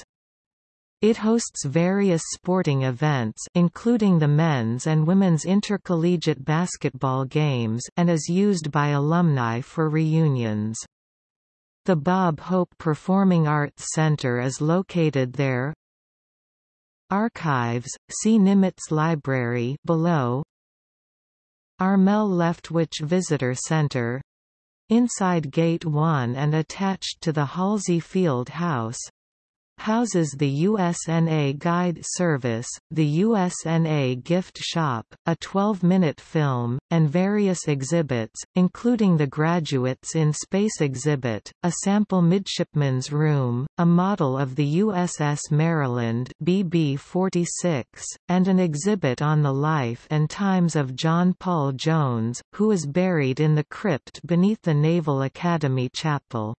It hosts various sporting events including the men's and women's intercollegiate basketball games and is used by alumni for reunions. The Bob Hope Performing Arts Center is located there. Archives, see Nimitz Library below Armel Leftwich Visitor Center? Inside Gate 1 and attached to the Halsey Field House houses the USNA Guide Service, the USNA Gift Shop, a 12-minute film, and various exhibits, including the Graduates in Space exhibit, a sample midshipman's room, a model of the USS Maryland BB-46, and an exhibit on the life and times of John Paul Jones, who is buried in the crypt beneath the Naval Academy Chapel.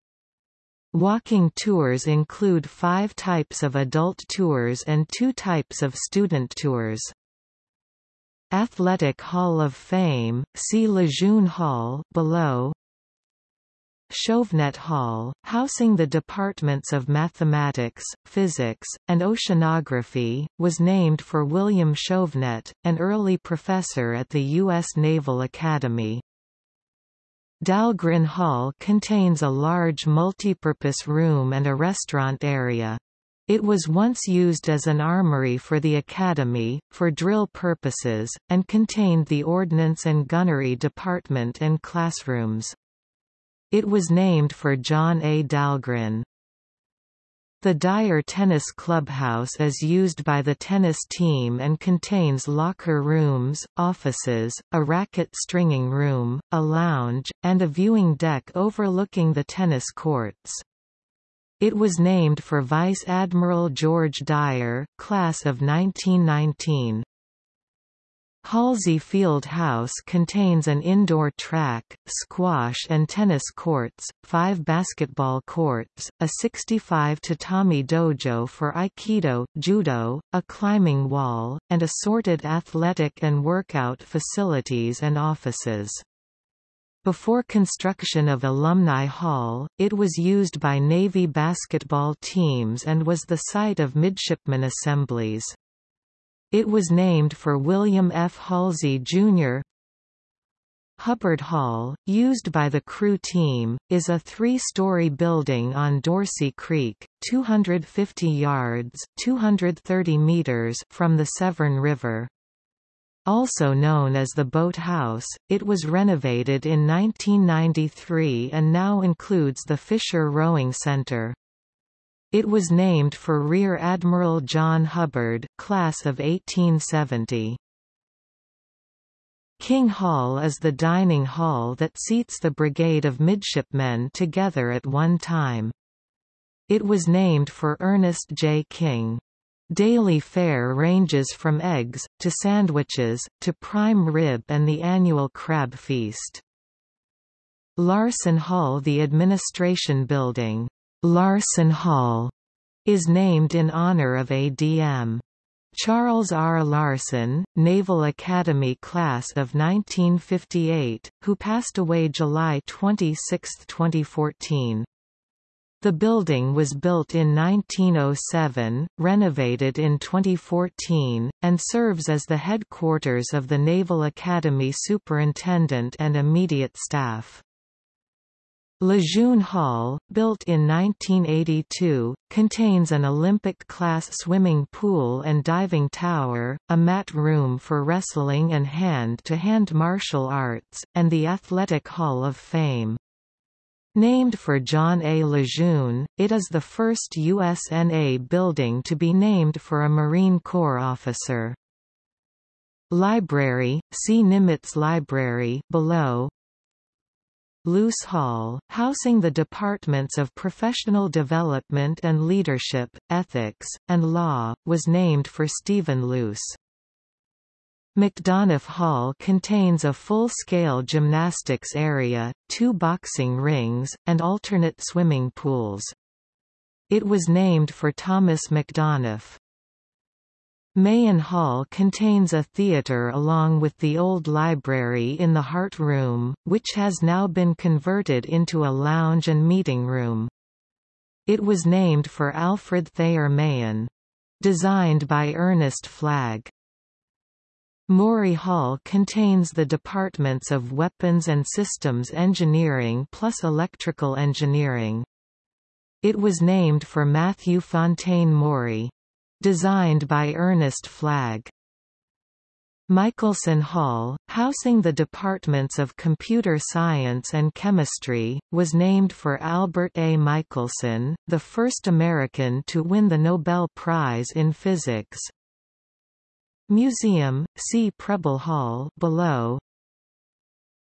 Walking tours include five types of adult tours and two types of student tours. Athletic Hall of Fame, see Lejeune Hall below. Chauvenet Hall, housing the departments of mathematics, physics, and oceanography, was named for William Chauvenet, an early professor at the U.S. Naval Academy. Dahlgren Hall contains a large multipurpose room and a restaurant area. It was once used as an armory for the Academy, for drill purposes, and contained the Ordnance and Gunnery Department and classrooms. It was named for John A. Dahlgren. The Dyer Tennis Clubhouse is used by the tennis team and contains locker rooms, offices, a racket stringing room, a lounge, and a viewing deck overlooking the tennis courts. It was named for Vice Admiral George Dyer, class of 1919. Halsey Field House contains an indoor track, squash and tennis courts, five basketball courts, a 65 tatami dojo for aikido, judo, a climbing wall, and assorted athletic and workout facilities and offices. Before construction of Alumni Hall, it was used by Navy basketball teams and was the site of midshipman assemblies. It was named for William F. Halsey, Jr. Hubbard Hall, used by the crew team, is a three-story building on Dorsey Creek, 250 yards 230 meters from the Severn River. also known as the Boat House, it was renovated in 1993 and now includes the Fisher Rowing Center. It was named for Rear Admiral John Hubbard, class of 1870. King Hall is the dining hall that seats the brigade of midshipmen together at one time. It was named for Ernest J. King. Daily fare ranges from eggs, to sandwiches, to prime rib and the annual crab feast. Larson Hall The administration building Larson Hall is named in honor of ADM. Charles R. Larson, Naval Academy class of 1958, who passed away July 26, 2014. The building was built in 1907, renovated in 2014, and serves as the headquarters of the Naval Academy Superintendent and immediate staff. Lejeune Hall, built in 1982, contains an Olympic-class swimming pool and diving tower, a mat room for wrestling and hand-to-hand -hand martial arts, and the Athletic Hall of Fame. Named for John A. Lejeune, it is the first USNA building to be named for a Marine Corps officer. Library, see Nimitz Library below. Luce Hall, housing the departments of Professional Development and Leadership, Ethics, and Law, was named for Stephen Luce. Macdonough Hall contains a full-scale gymnastics area, two boxing rings, and alternate swimming pools. It was named for Thomas Macdonough. Mahan Hall contains a theatre along with the old library in the Hart Room, which has now been converted into a lounge and meeting room. It was named for Alfred Thayer Mahan. Designed by Ernest Flagg. Maury Hall contains the departments of Weapons and Systems Engineering plus Electrical Engineering. It was named for Matthew Fontaine Maury. Designed by Ernest Flagg. Michelson Hall, housing the departments of Computer Science and Chemistry, was named for Albert A. Michelson, the first American to win the Nobel Prize in Physics. Museum, see Preble Hall below.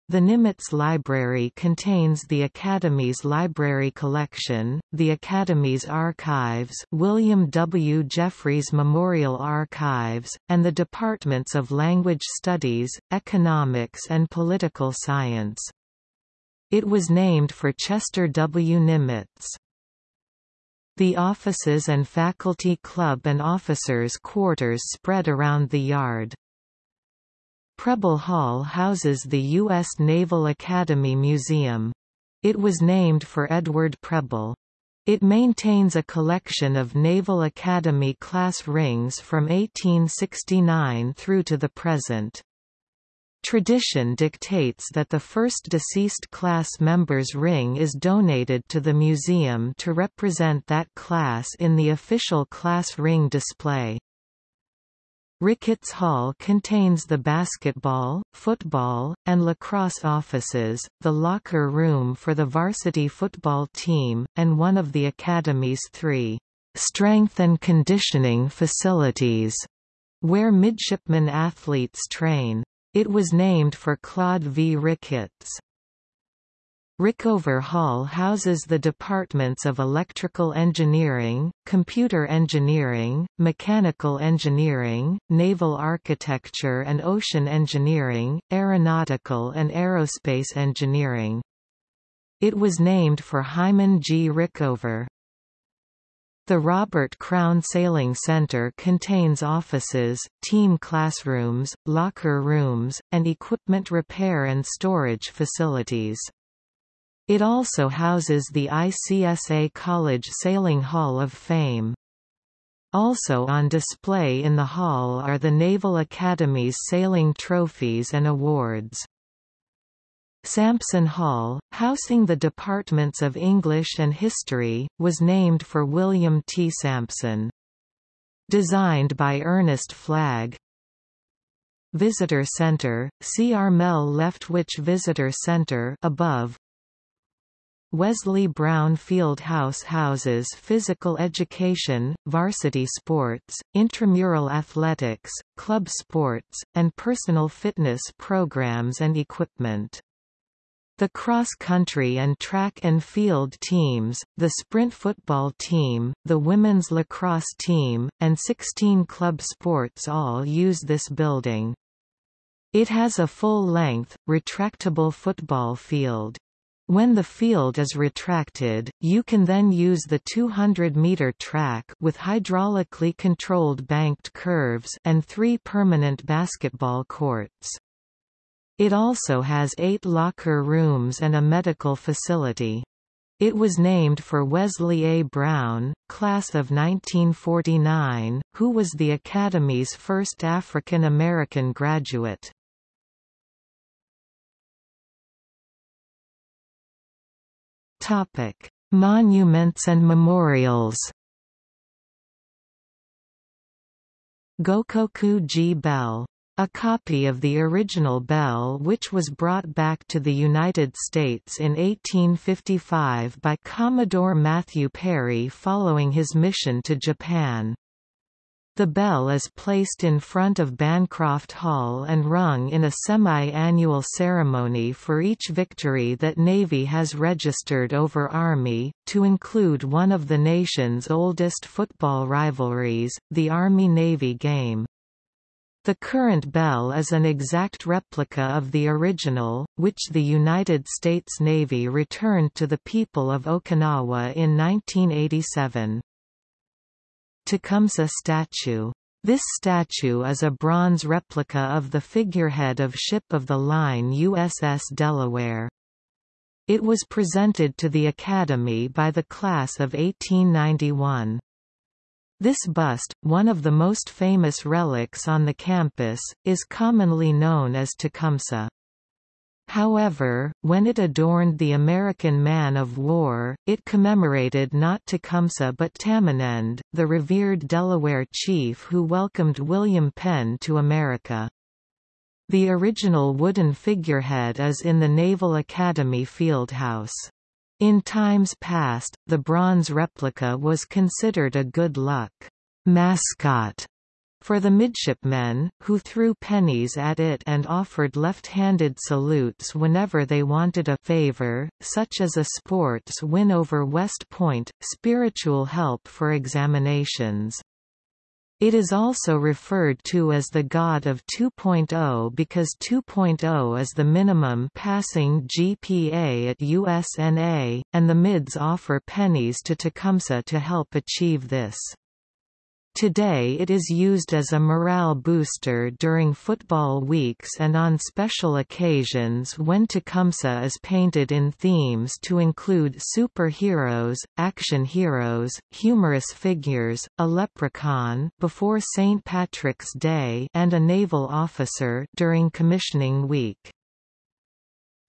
The Nimitz Library contains the Academy's library collection, the Academy's archives William W. Jeffries Memorial Archives, and the departments of Language Studies, Economics and Political Science. It was named for Chester W. Nimitz. The offices and faculty club and officers' quarters spread around the yard. Preble Hall houses the U.S. Naval Academy Museum. It was named for Edward Preble. It maintains a collection of Naval Academy class rings from 1869 through to the present. Tradition dictates that the first deceased class member's ring is donated to the museum to represent that class in the official class ring display. Ricketts Hall contains the basketball, football, and lacrosse offices, the locker room for the varsity football team, and one of the Academy's three strength and conditioning facilities, where midshipman athletes train. It was named for Claude V. Ricketts. Rickover Hall houses the departments of Electrical Engineering, Computer Engineering, Mechanical Engineering, Naval Architecture and Ocean Engineering, Aeronautical and Aerospace Engineering. It was named for Hyman G. Rickover. The Robert Crown Sailing Center contains offices, team classrooms, locker rooms, and equipment repair and storage facilities. It also houses the ICSA College Sailing Hall of Fame. Also on display in the hall are the Naval Academy's sailing trophies and awards. Sampson Hall, housing the departments of English and History, was named for William T. Sampson. Designed by Ernest Flagg, Visitor Center, see Armel Leftwich Visitor Center above. Wesley Brown Field House houses physical education, varsity sports, intramural athletics, club sports, and personal fitness programs and equipment. The cross-country and track and field teams, the sprint football team, the women's lacrosse team, and 16 club sports all use this building. It has a full-length, retractable football field. When the field is retracted, you can then use the 200-meter track with hydraulically controlled banked curves and three permanent basketball courts. It also has eight locker rooms and a medical facility. It was named for Wesley A. Brown, class of 1949, who was the Academy's first African American graduate. Topic: Monuments and memorials. Gokoku-ji Bell a copy of the original bell which was brought back to the United States in 1855 by Commodore Matthew Perry following his mission to Japan. The bell is placed in front of Bancroft Hall and rung in a semi-annual ceremony for each victory that Navy has registered over Army, to include one of the nation's oldest football rivalries, the Army-Navy game. The current bell is an exact replica of the original, which the United States Navy returned to the people of Okinawa in 1987. Tecumseh statue this statue is a bronze replica of the figurehead of ship of the line USS Delaware. It was presented to the Academy by the class of 1891. This bust, one of the most famous relics on the campus, is commonly known as Tecumseh. However, when it adorned the American man of war, it commemorated not Tecumseh but Tamanend, the revered Delaware chief who welcomed William Penn to America. The original wooden figurehead is in the Naval Academy Fieldhouse. In times past, the bronze replica was considered a good luck mascot for the midshipmen, who threw pennies at it and offered left-handed salutes whenever they wanted a favor, such as a sports win over West Point, spiritual help for examinations. It is also referred to as the God of 2.0 because 2.0 is the minimum passing GPA at USNA, and the MIDS offer pennies to Tecumseh to help achieve this. Today it is used as a morale booster during football weeks and on special occasions when Tecumseh is painted in themes to include superheroes, action heroes, humorous figures, a leprechaun before St. Patrick's Day and a naval officer during commissioning week.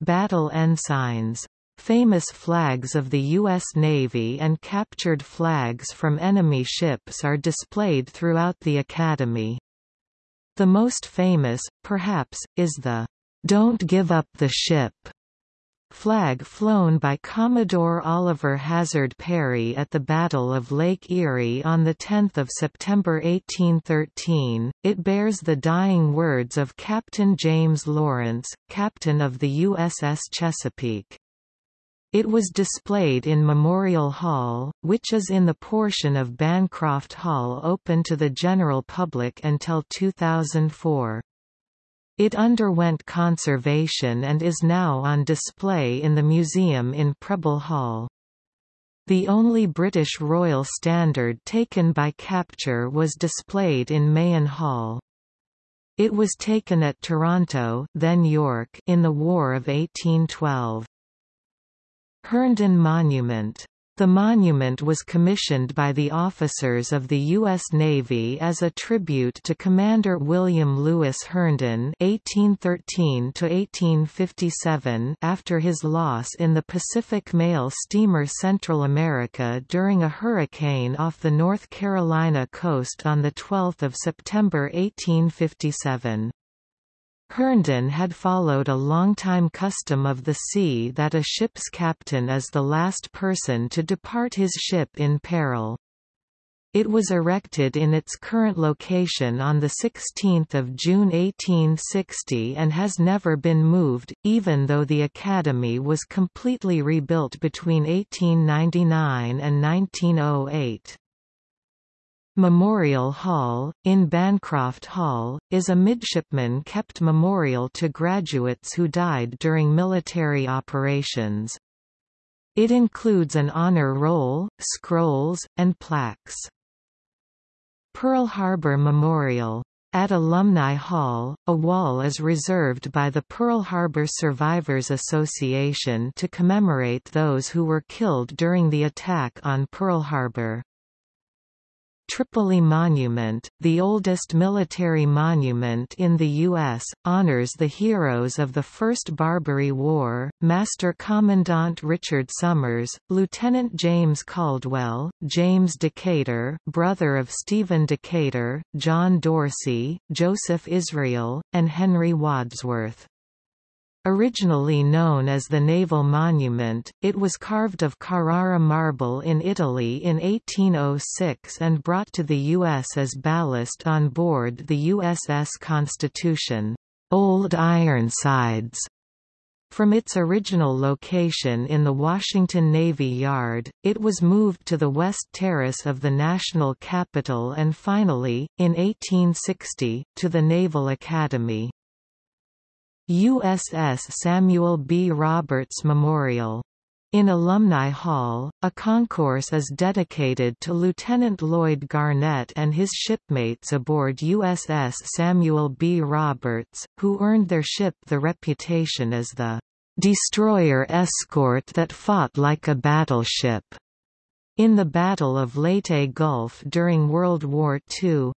Battle ensigns Famous flags of the U.S. Navy and captured flags from enemy ships are displayed throughout the Academy. The most famous, perhaps, is the "'Don't Give Up the Ship' flag flown by Commodore Oliver Hazard Perry at the Battle of Lake Erie on 10 September 1813. It bears the dying words of Captain James Lawrence, captain of the USS Chesapeake. It was displayed in Memorial Hall, which is in the portion of Bancroft Hall open to the general public until 2004. It underwent conservation and is now on display in the museum in Preble Hall. The only British Royal Standard taken by capture was displayed in Mahan Hall. It was taken at Toronto then York in the War of 1812. Herndon Monument the monument was commissioned by the officers of the U.S. Navy as a tribute to Commander William Lewis Herndon (1813–1857) after his loss in the Pacific Mail steamer Central America during a hurricane off the North Carolina coast on 12 September 1857. Herndon had followed a long-time custom of the sea that a ship's captain is the last person to depart his ship in peril. It was erected in its current location on 16 June 1860 and has never been moved, even though the Academy was completely rebuilt between 1899 and 1908. Memorial Hall, in Bancroft Hall, is a midshipman-kept memorial to graduates who died during military operations. It includes an honor roll, scrolls, and plaques. Pearl Harbor Memorial. At Alumni Hall, a wall is reserved by the Pearl Harbor Survivors Association to commemorate those who were killed during the attack on Pearl Harbor. Tripoli Monument, the oldest military monument in the U.S., honors the heroes of the First Barbary War, Master Commandant Richard Somers, Lieutenant James Caldwell, James Decatur brother of Stephen Decatur, John Dorsey, Joseph Israel, and Henry Wadsworth. Originally known as the Naval Monument, it was carved of Carrara marble in Italy in 1806 and brought to the U.S. as ballast on board the USS Constitution, Old Ironsides. From its original location in the Washington Navy Yard, it was moved to the West Terrace of the National Capitol and finally, in 1860, to the Naval Academy. USS Samuel B. Roberts Memorial. In Alumni Hall, a concourse is dedicated to Lieutenant Lloyd Garnett and his shipmates aboard USS Samuel B. Roberts, who earned their ship the reputation as the destroyer escort that fought like a battleship. In the Battle of Leyte Gulf during World War II,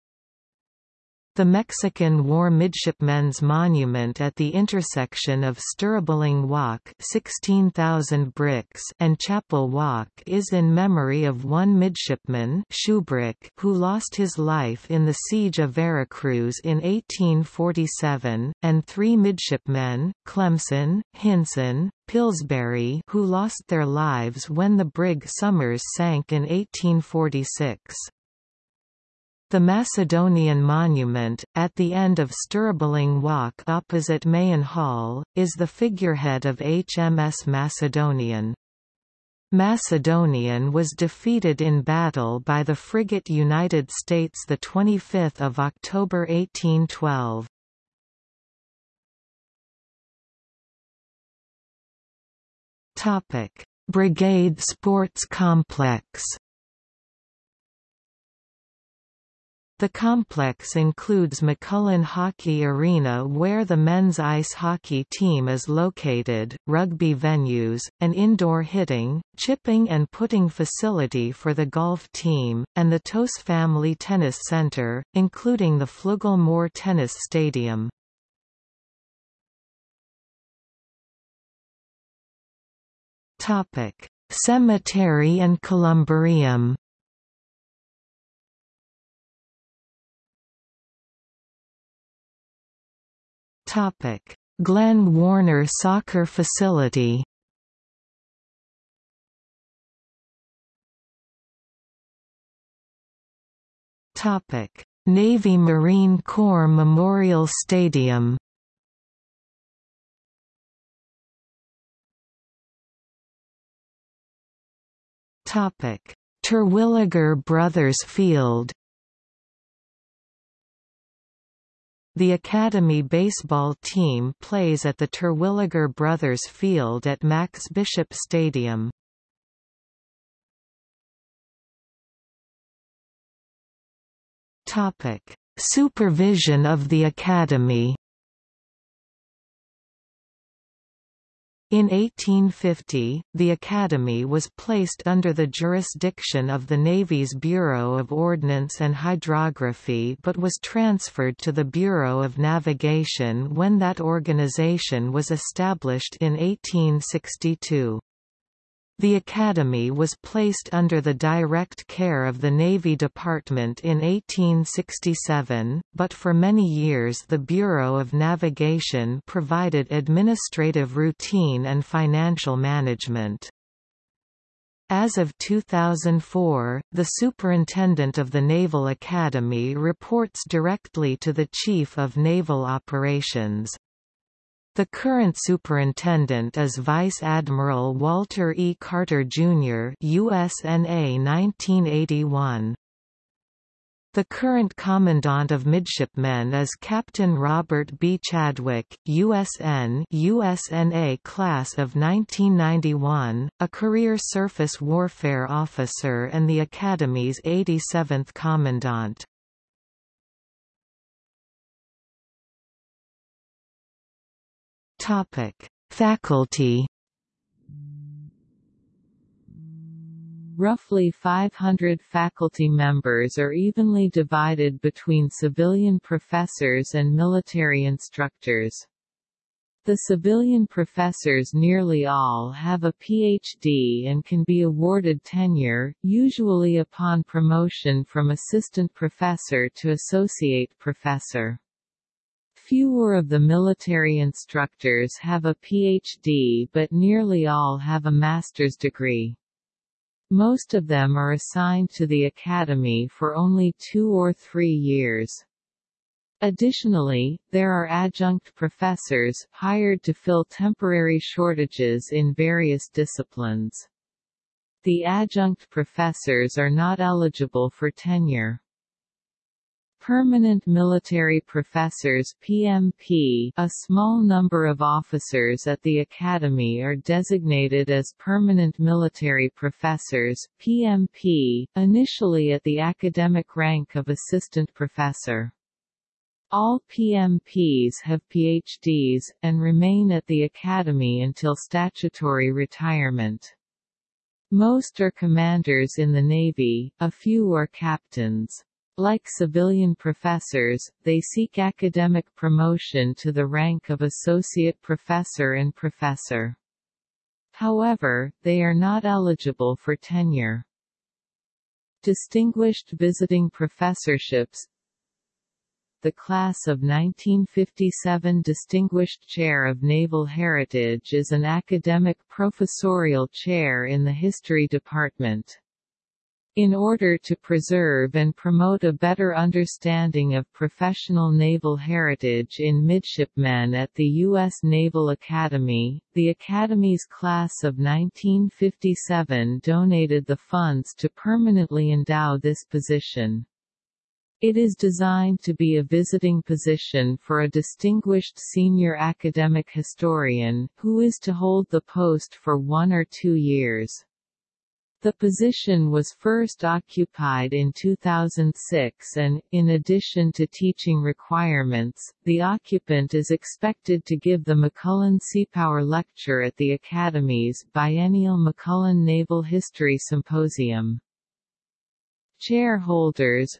the Mexican War Midshipmen's Monument at the intersection of Stribling Walk 16,000 bricks and Chapel Walk is in memory of one midshipman Shubrick who lost his life in the Siege of Veracruz in 1847, and three midshipmen, Clemson, Hynson, Pillsbury who lost their lives when the brig Somers sank in 1846. The Macedonian Monument, at the end of Stribling Walk opposite Mahan Hall, is the figurehead of HMS Macedonian. Macedonian was defeated in battle by the frigate United States 25 October 1812. Brigade Sports Complex The complex includes McMullen Hockey Arena where the men's ice hockey team is located, rugby venues, an indoor hitting, chipping and putting facility for the golf team, and the Tos Family Tennis Center, including the Flugel Moore Tennis Stadium. Cemetery and columbarium Topic: Glenn Warner Soccer Facility. Topic: Navy Marine Corps Memorial Stadium. Topic: Terwilliger Brothers Field. The Academy baseball team plays at the Terwilliger Brothers Field at Max Bishop Stadium. Supervision of the Academy In 1850, the Academy was placed under the jurisdiction of the Navy's Bureau of Ordnance and Hydrography but was transferred to the Bureau of Navigation when that organization was established in 1862. The Academy was placed under the direct care of the Navy Department in 1867, but for many years the Bureau of Navigation provided administrative routine and financial management. As of 2004, the Superintendent of the Naval Academy reports directly to the Chief of Naval Operations. The current superintendent is Vice Admiral Walter E. Carter, Jr. USNA 1981. The current Commandant of Midshipmen is Captain Robert B. Chadwick, USN USNA Class of 1991, a career surface warfare officer and the Academy's 87th Commandant. Topic: Faculty. Roughly 500 faculty members are evenly divided between civilian professors and military instructors. The civilian professors nearly all have a PhD and can be awarded tenure, usually upon promotion from assistant professor to associate professor. Fewer of the military instructors have a PhD but nearly all have a master's degree. Most of them are assigned to the academy for only two or three years. Additionally, there are adjunct professors, hired to fill temporary shortages in various disciplines. The adjunct professors are not eligible for tenure. Permanent Military Professors PMP A small number of officers at the Academy are designated as Permanent Military Professors PMP, initially at the academic rank of Assistant Professor. All PMPs have PhDs, and remain at the Academy until statutory retirement. Most are commanders in the Navy, a few are captains. Like civilian professors, they seek academic promotion to the rank of associate professor and professor. However, they are not eligible for tenure. Distinguished visiting professorships The class of 1957 Distinguished Chair of Naval Heritage is an academic professorial chair in the History Department. In order to preserve and promote a better understanding of professional naval heritage in midshipmen at the U.S. Naval Academy, the Academy's class of 1957 donated the funds to permanently endow this position. It is designed to be a visiting position for a distinguished senior academic historian, who is to hold the post for one or two years. The position was first occupied in 2006 and, in addition to teaching requirements, the occupant is expected to give the McMullen Seapower Lecture at the Academy's biennial McMullen Naval History Symposium. Chairholders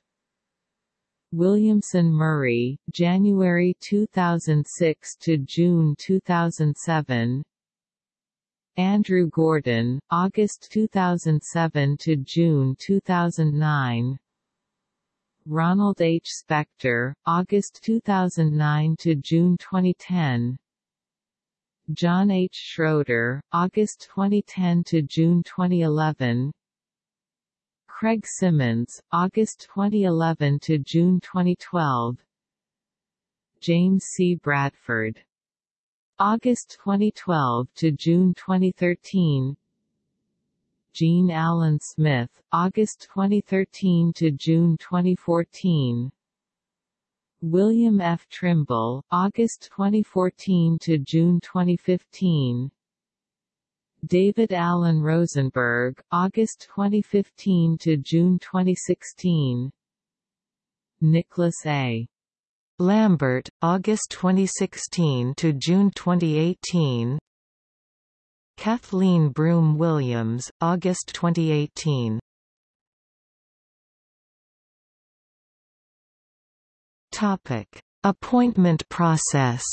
Williamson Murray, January 2006 to June 2007 Andrew Gordon, August 2007 to June 2009. Ronald H. Spector, August 2009 to June 2010. John H. Schroeder, August 2010 to June 2011. Craig Symonds, August 2011 to June 2012. James C. Bradford August 2012 to June 2013 Gene Allen Smith, August 2013 to June 2014 William F. Trimble, August 2014 to June 2015 David Allen Rosenberg, August 2015 to June 2016 Nicholas A. Lambert, August 2016 to June 2018. Kathleen Broome Williams, August 2018. Topic: Appointment process.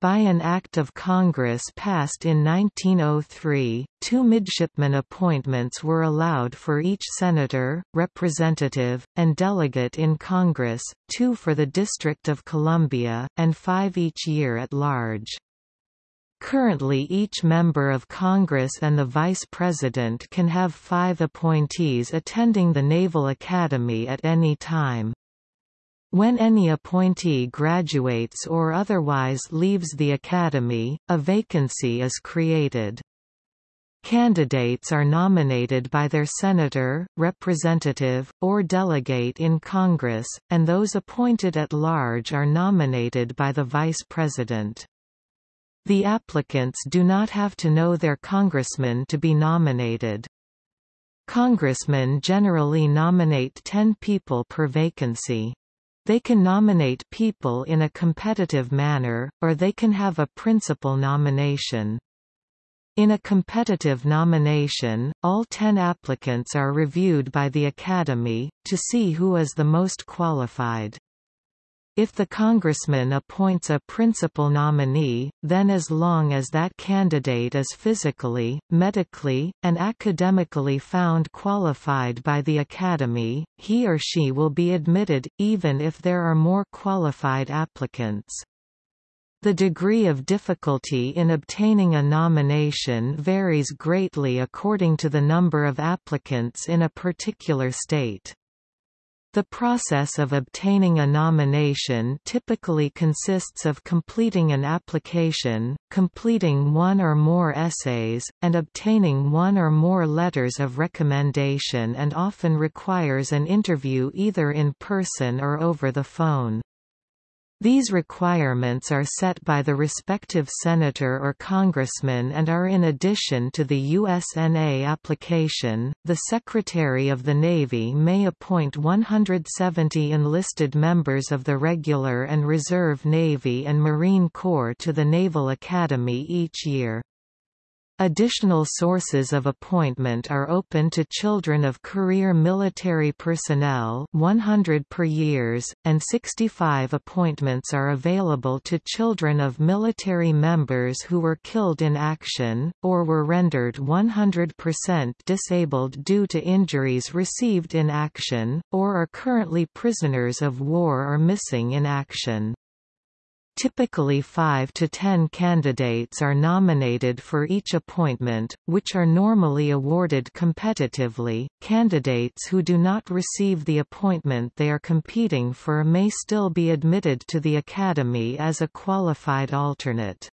By an Act of Congress passed in 1903, two midshipman appointments were allowed for each senator, representative, and delegate in Congress, two for the District of Columbia, and five each year at large. Currently each member of Congress and the Vice President can have five appointees attending the Naval Academy at any time. When any appointee graduates or otherwise leaves the Academy, a vacancy is created. Candidates are nominated by their senator, representative, or delegate in Congress, and those appointed at large are nominated by the Vice President. The applicants do not have to know their congressman to be nominated. Congressmen generally nominate 10 people per vacancy. They can nominate people in a competitive manner, or they can have a principal nomination. In a competitive nomination, all ten applicants are reviewed by the Academy, to see who is the most qualified. If the congressman appoints a principal nominee, then as long as that candidate is physically, medically, and academically found qualified by the Academy, he or she will be admitted, even if there are more qualified applicants. The degree of difficulty in obtaining a nomination varies greatly according to the number of applicants in a particular state. The process of obtaining a nomination typically consists of completing an application, completing one or more essays, and obtaining one or more letters of recommendation and often requires an interview either in person or over the phone. These requirements are set by the respective senator or congressman and are in addition to the USNA application. The Secretary of the Navy may appoint 170 enlisted members of the regular and reserve Navy and Marine Corps to the Naval Academy each year. Additional sources of appointment are open to children of career military personnel 100 per years, and 65 appointments are available to children of military members who were killed in action, or were rendered 100% disabled due to injuries received in action, or are currently prisoners of war or missing in action. Typically 5 to 10 candidates are nominated for each appointment, which are normally awarded competitively. Candidates who do not receive the appointment they are competing for may still be admitted to the Academy as a qualified alternate.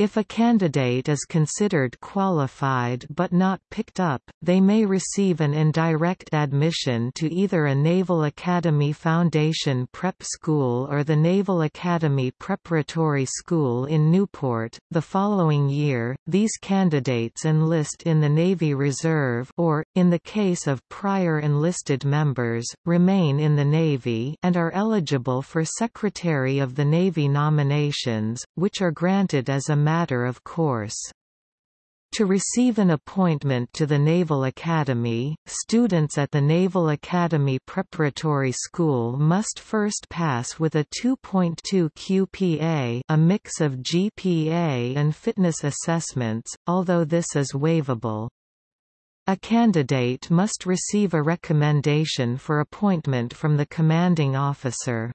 If a candidate is considered qualified but not picked up, they may receive an indirect admission to either a Naval Academy Foundation Prep School or the Naval Academy Preparatory School in Newport. The following year, these candidates enlist in the Navy Reserve or, in the case of prior enlisted members, remain in the Navy and are eligible for Secretary of the Navy nominations, which are granted as a matter of course. To receive an appointment to the Naval Academy, students at the Naval Academy Preparatory School must first pass with a 2.2 QPA a mix of GPA and fitness assessments, although this is waivable. A candidate must receive a recommendation for appointment from the commanding officer.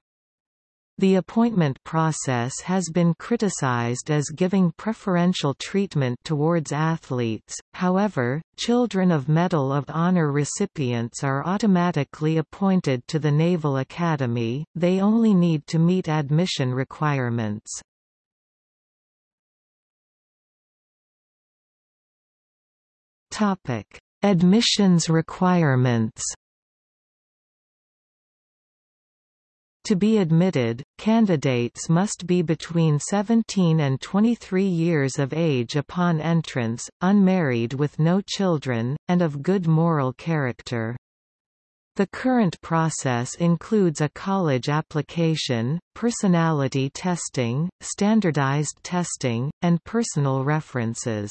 The appointment process has been criticized as giving preferential treatment towards athletes, however, children of Medal of Honor recipients are automatically appointed to the Naval Academy, they only need to meet admission requirements. Admissions requirements To be admitted, candidates must be between 17 and 23 years of age upon entrance, unmarried with no children, and of good moral character. The current process includes a college application, personality testing, standardized testing, and personal references.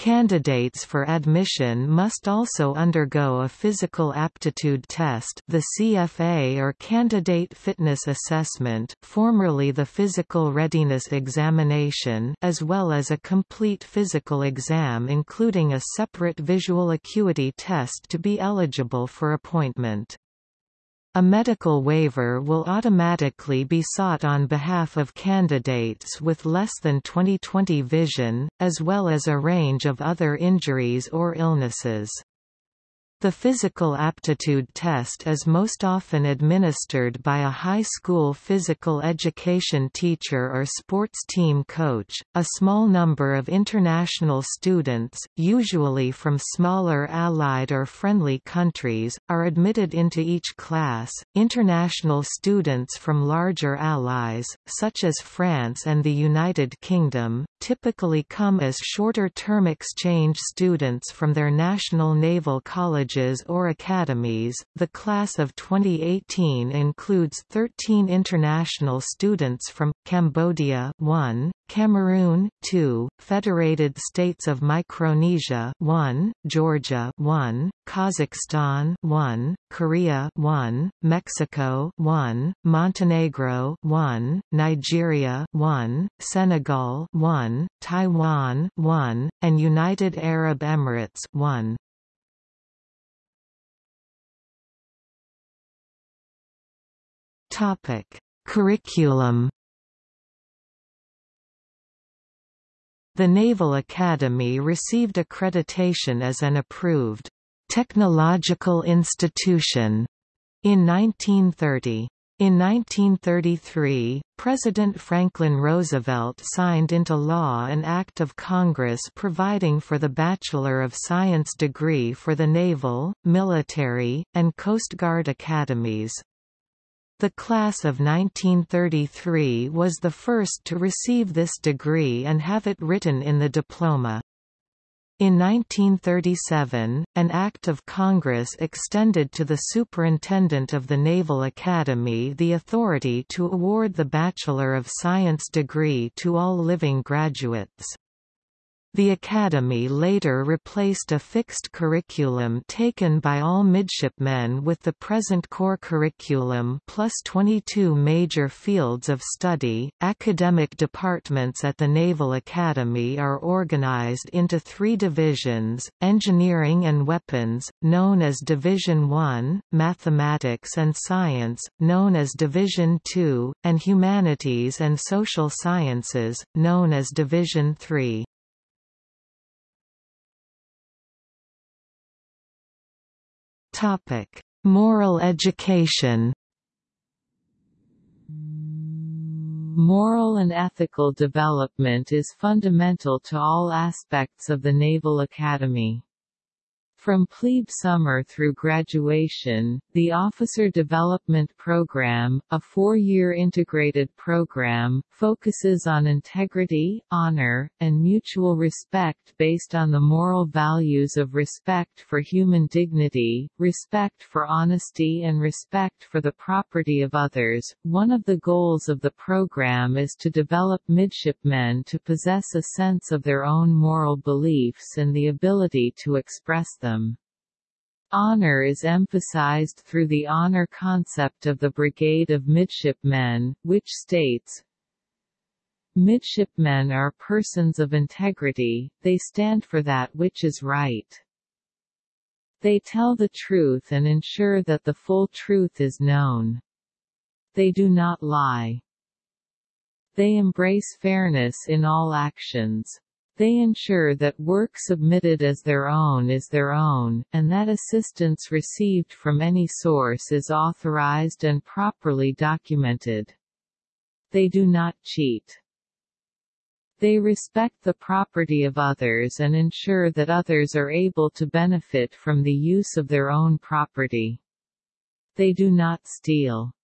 Candidates for admission must also undergo a physical aptitude test the CFA or Candidate Fitness Assessment formerly the Physical Readiness Examination as well as a complete physical exam including a separate visual acuity test to be eligible for appointment. A medical waiver will automatically be sought on behalf of candidates with less than 20/20 vision, as well as a range of other injuries or illnesses. The physical aptitude test is most often administered by a high school physical education teacher or sports team coach. A small number of international students, usually from smaller allied or friendly countries, are admitted into each class. International students from larger allies, such as France and the United Kingdom, typically come as shorter-term exchange students from their national naval colleges colleges or academies. The class of 2018 includes 13 international students from Cambodia 1, Cameroon 2, Federated States of Micronesia 1, Georgia 1, Kazakhstan 1, Korea 1, Mexico 1, Montenegro 1, Nigeria 1, Senegal 1, Taiwan 1, and United Arab Emirates 1. Topic: Curriculum. The Naval Academy received accreditation as an approved technological institution in 1930. In 1933, President Franklin Roosevelt signed into law an Act of Congress providing for the Bachelor of Science degree for the naval, military, and Coast Guard academies. The class of 1933 was the first to receive this degree and have it written in the diploma. In 1937, an Act of Congress extended to the Superintendent of the Naval Academy the authority to award the Bachelor of Science degree to all living graduates. The Academy later replaced a fixed curriculum taken by all midshipmen with the present core curriculum plus 22 major fields of study. Academic departments at the Naval Academy are organized into three divisions engineering and weapons, known as Division 1, mathematics and science, known as Division 2, and humanities and social sciences, known as Division 3. Topic: Moral education. Moral and ethical development is fundamental to all aspects of the Naval Academy. From plebe summer through graduation, the Officer Development Program, a four-year integrated program, focuses on integrity, honor, and mutual respect based on the moral values of respect for human dignity, respect for honesty and respect for the property of others. One of the goals of the program is to develop midshipmen to possess a sense of their own moral beliefs and the ability to express them Honor is emphasized through the honor concept of the Brigade of Midshipmen, which states, Midshipmen are persons of integrity, they stand for that which is right. They tell the truth and ensure that the full truth is known. They do not lie. They embrace fairness in all actions. They ensure that work submitted as their own is their own, and that assistance received from any source is authorized and properly documented. They do not cheat. They respect the property of others and ensure that others are able to benefit from the use of their own property. They do not steal.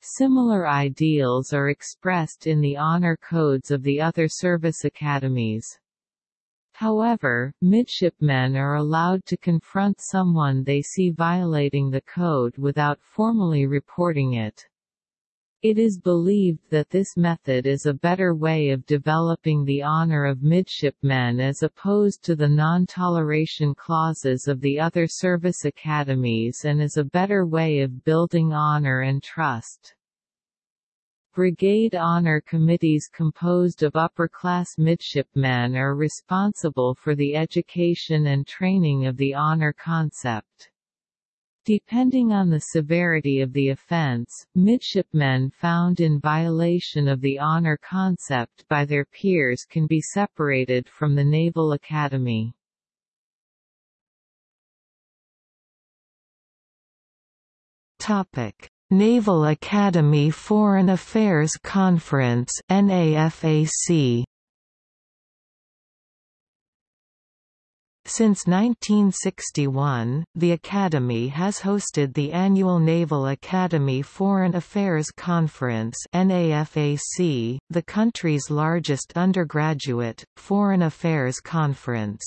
Similar ideals are expressed in the honor codes of the other service academies. However, midshipmen are allowed to confront someone they see violating the code without formally reporting it. It is believed that this method is a better way of developing the honor of midshipmen as opposed to the non-toleration clauses of the other service academies and is a better way of building honor and trust. Brigade Honor Committees composed of upper-class midshipmen are responsible for the education and training of the honor concept. Depending on the severity of the offense, midshipmen found in violation of the honor concept by their peers can be separated from the Naval Academy. Topic: Naval Academy Foreign Affairs Conference NAFAC Since 1961, the Academy has hosted the annual Naval Academy Foreign Affairs Conference NAFAC, the country's largest undergraduate, foreign affairs conference.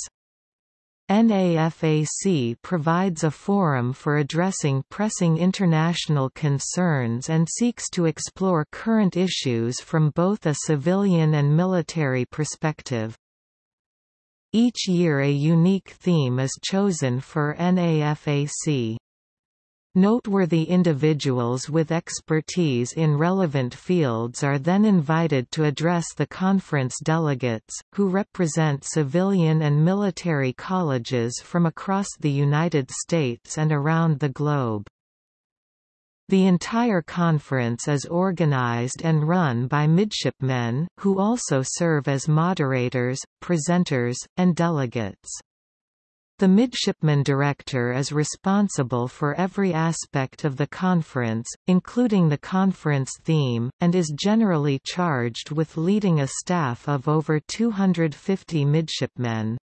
NAFAC provides a forum for addressing pressing international concerns and seeks to explore current issues from both a civilian and military perspective. Each year a unique theme is chosen for NAFAC. Noteworthy individuals with expertise in relevant fields are then invited to address the conference delegates, who represent civilian and military colleges from across the United States and around the globe. The entire conference is organized and run by midshipmen, who also serve as moderators, presenters, and delegates. The midshipman director is responsible for every aspect of the conference, including the conference theme, and is generally charged with leading a staff of over 250 midshipmen.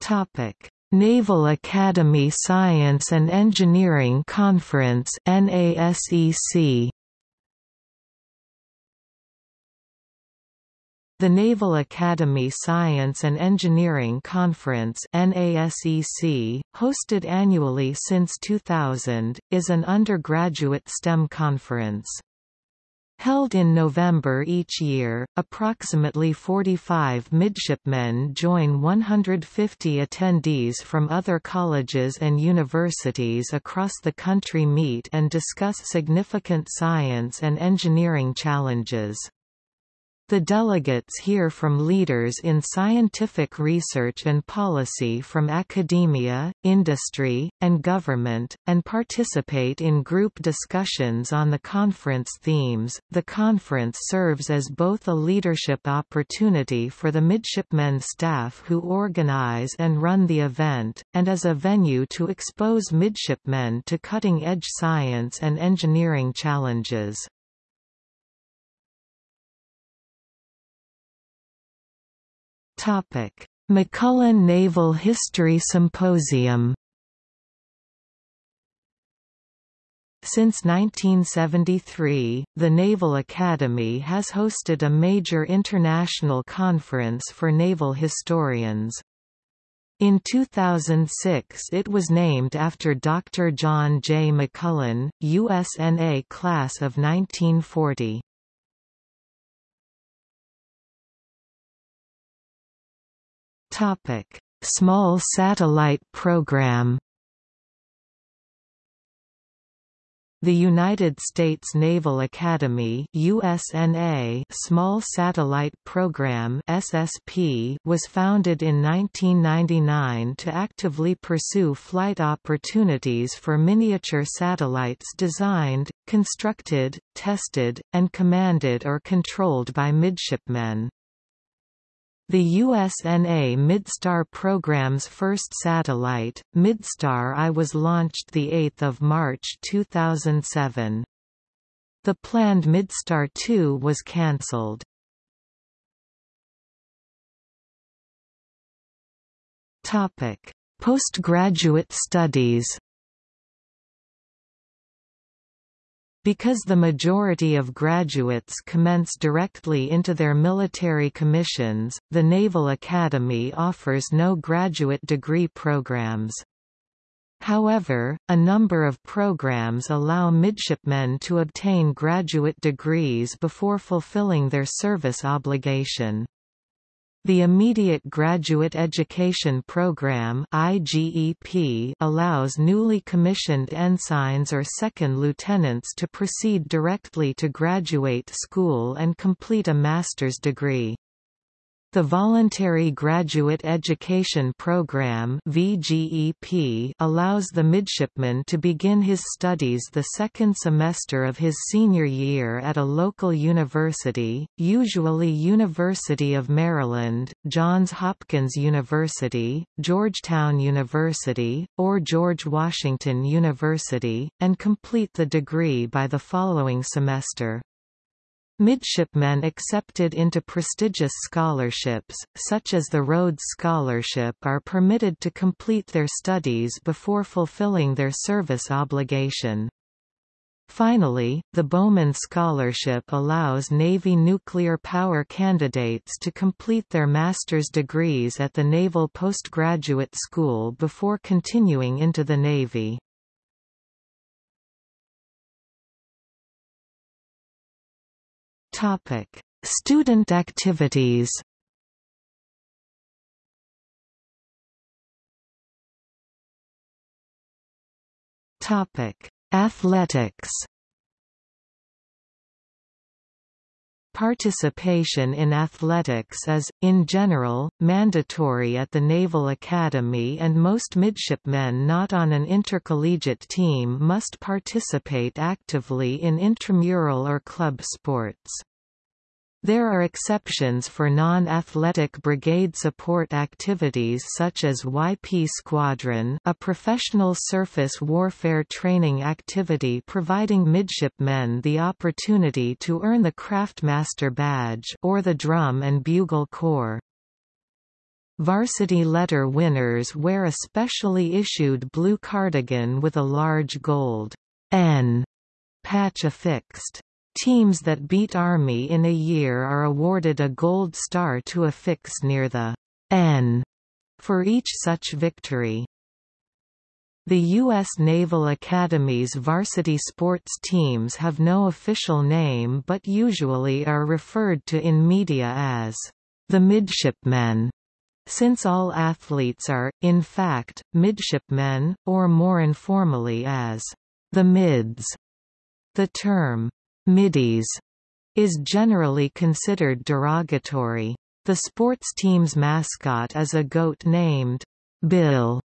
Topic: Naval Academy Science and Engineering Conference NASEC The Naval Academy Science and Engineering Conference NASEC, hosted annually since 2000, is an undergraduate STEM conference. Held in November each year, approximately 45 midshipmen join 150 attendees from other colleges and universities across the country meet and discuss significant science and engineering challenges. The delegates hear from leaders in scientific research and policy from academia, industry, and government, and participate in group discussions on the conference themes. The conference serves as both a leadership opportunity for the midshipmen staff who organize and run the event, and as a venue to expose midshipmen to cutting edge science and engineering challenges. Topic: McMullen Naval History Symposium. Since 1973, the Naval Academy has hosted a major international conference for naval historians. In 2006 it was named after Dr. John J. McMullen, USNA class of 1940. Topic: Small Satellite Program. The United States Naval Academy USNA Small Satellite Program SSP was founded in 1999 to actively pursue flight opportunities for miniature satellites designed, constructed, tested, and commanded or controlled by midshipmen. The USNA Midstar program's first satellite, Midstar I was launched 8 March 2007. The planned Midstar 2 was cancelled. Postgraduate studies Because the majority of graduates commence directly into their military commissions, the Naval Academy offers no graduate degree programs. However, a number of programs allow midshipmen to obtain graduate degrees before fulfilling their service obligation. The Immediate Graduate Education Program IGEP allows newly commissioned ensigns or second lieutenants to proceed directly to graduate school and complete a master's degree. The Voluntary Graduate Education Program VGEP allows the midshipman to begin his studies the second semester of his senior year at a local university, usually University of Maryland, Johns Hopkins University, Georgetown University, or George Washington University, and complete the degree by the following semester. Midshipmen accepted into prestigious scholarships, such as the Rhodes Scholarship are permitted to complete their studies before fulfilling their service obligation. Finally, the Bowman Scholarship allows Navy nuclear power candidates to complete their master's degrees at the Naval Postgraduate School before continuing into the Navy. Topic: Student activities. Topic: Athletics. Participation in athletics is, in general, mandatory at the Naval Academy and most midshipmen not on an intercollegiate team must participate actively in intramural or club sports. There are exceptions for non-athletic brigade support activities such as YP Squadron a professional surface warfare training activity providing midshipmen the opportunity to earn the Craftmaster badge or the Drum and Bugle Corps. Varsity letter winners wear a specially issued blue cardigan with a large gold N patch affixed. Teams that beat Army in a year are awarded a gold star to affix near the N for each such victory. The U.S. Naval Academy's varsity sports teams have no official name but usually are referred to in media as the midshipmen, since all athletes are, in fact, midshipmen, or more informally as the mids. The term middies is generally considered derogatory. The sports team's mascot is a goat named Bill.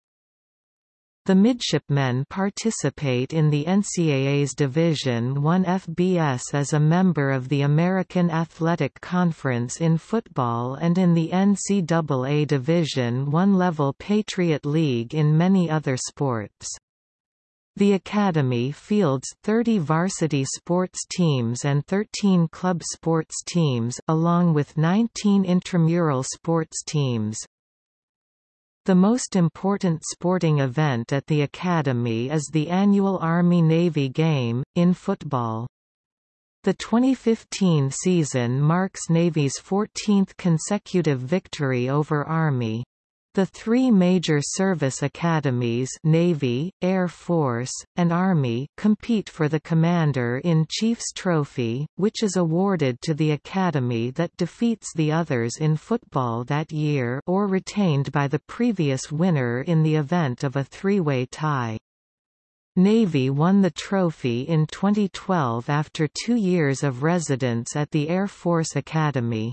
The midshipmen participate in the NCAA's Division I FBS as a member of the American Athletic Conference in football and in the NCAA Division I level Patriot League in many other sports. The Academy fields 30 varsity sports teams and 13 club sports teams along with 19 intramural sports teams. The most important sporting event at the Academy is the annual Army-Navy game, in football. The 2015 season marks Navy's 14th consecutive victory over Army. The three major service academies Navy, Air Force, and Army compete for the Commander-in-Chief's Trophy, which is awarded to the academy that defeats the others in football that year or retained by the previous winner in the event of a three-way tie. Navy won the trophy in 2012 after two years of residence at the Air Force Academy.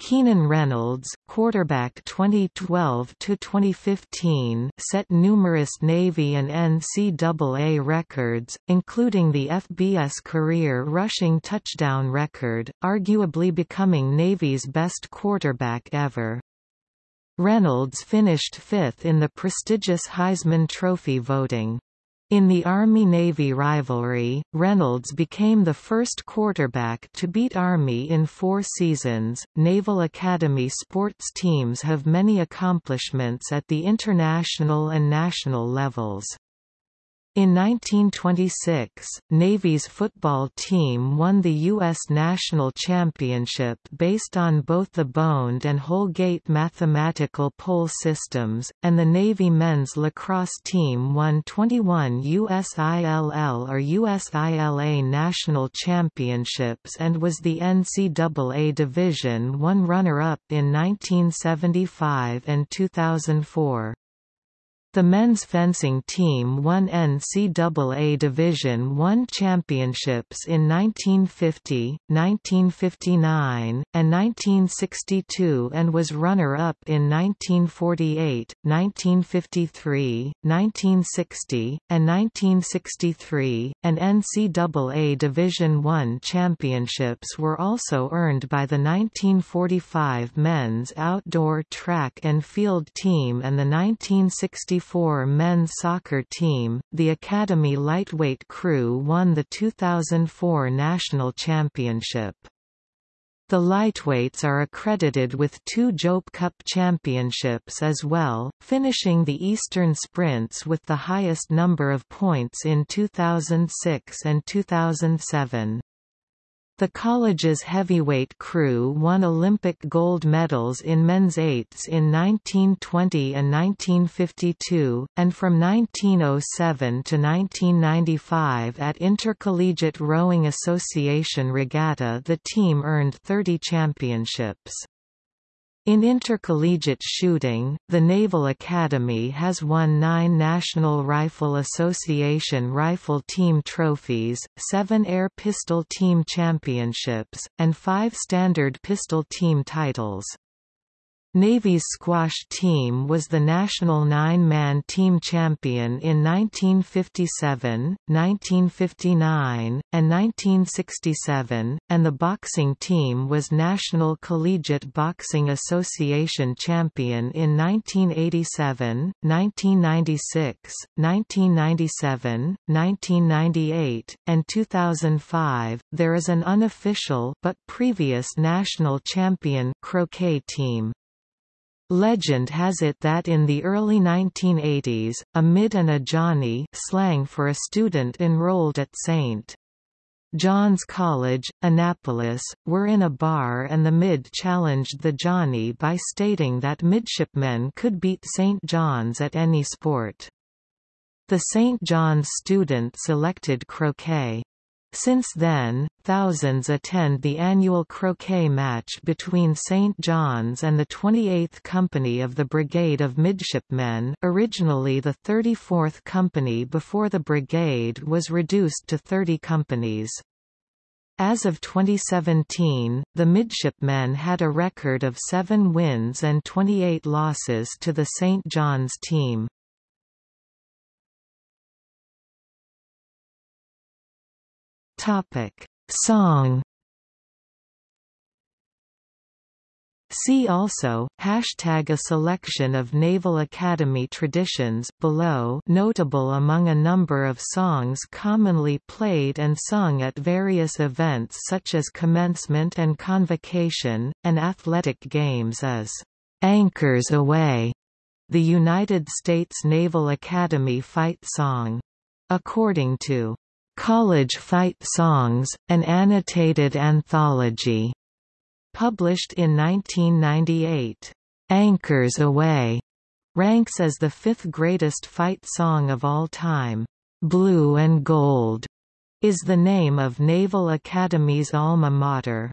Keenan Reynolds, quarterback 2012-2015 set numerous Navy and NCAA records, including the FBS career rushing touchdown record, arguably becoming Navy's best quarterback ever. Reynolds finished fifth in the prestigious Heisman Trophy voting. In the Army-Navy rivalry, Reynolds became the first quarterback to beat Army in four seasons. Naval Academy sports teams have many accomplishments at the international and national levels. In 1926, Navy's football team won the U.S. National Championship based on both the Boand and Houlgate mathematical poll systems, and the Navy men's lacrosse team won 21 USILL or USILA national championships and was the NCAA Division I runner-up in 1975 and 2004. The men's fencing team won NCAA Division I championships in 1950, 1959, and 1962 and was runner-up in 1948, 1953, 1960, and 1963, and NCAA Division I championships were also earned by the 1945 men's outdoor track and field team and the 1964 1994 men's soccer team, the Academy lightweight crew won the 2004 national championship. The lightweights are accredited with two Jope Cup championships as well, finishing the Eastern Sprints with the highest number of points in 2006 and 2007. The college's heavyweight crew won Olympic gold medals in men's eights in 1920 and 1952, and from 1907 to 1995 at Intercollegiate Rowing Association Regatta the team earned 30 championships. In intercollegiate shooting, the Naval Academy has won nine National Rifle Association rifle team trophies, seven Air Pistol Team championships, and five Standard Pistol Team titles. Navy's squash team was the national nine-man team champion in 1957, 1959, and 1967, and the boxing team was National Collegiate Boxing Association champion in 1987, 1996, 1997, 1998, and 2005. There is an unofficial but previous national champion croquet team. Legend has it that in the early 1980s, a mid and a Johnny slang for a student enrolled at St. John's College, Annapolis, were in a bar and the mid challenged the Johnny by stating that midshipmen could beat St. John's at any sport. The St. John's student selected croquet. Since then, thousands attend the annual croquet match between St. John's and the 28th Company of the Brigade of Midshipmen originally the 34th Company before the brigade was reduced to 30 companies. As of 2017, the midshipmen had a record of 7 wins and 28 losses to the St. John's team. Topic: Song. See also, hashtag a selection of Naval Academy traditions below notable among a number of songs commonly played and sung at various events such as commencement and convocation, and athletic games as "'Anchors Aweigh", the United States Naval Academy fight song. According to College Fight Songs, an annotated anthology, published in 1998. Anchors Aweigh ranks as the fifth greatest fight song of all time. Blue and Gold is the name of Naval Academy's alma mater.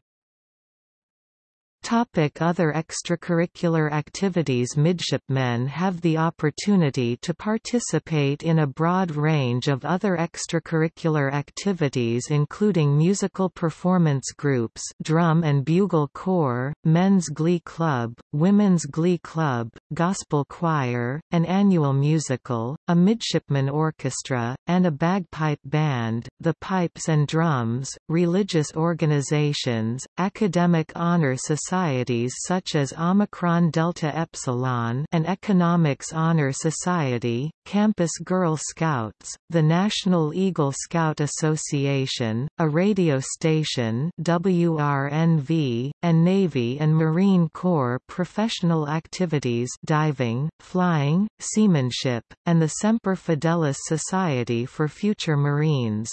Topic other extracurricular activities Midshipmen have the opportunity to participate in a broad range of other extracurricular activities including musical performance groups drum and bugle corps, men's glee club, women's glee club, gospel choir, an annual musical, a midshipman orchestra, and a bagpipe band, the pipes and drums, religious organizations, academic honor society societies such as Omicron Delta Epsilon and Economics Honor Society, Campus Girl Scouts, the National Eagle Scout Association, a radio station WRNV, and Navy and Marine Corps professional activities diving, flying, seamanship, and the Semper Fidelis Society for Future Marines.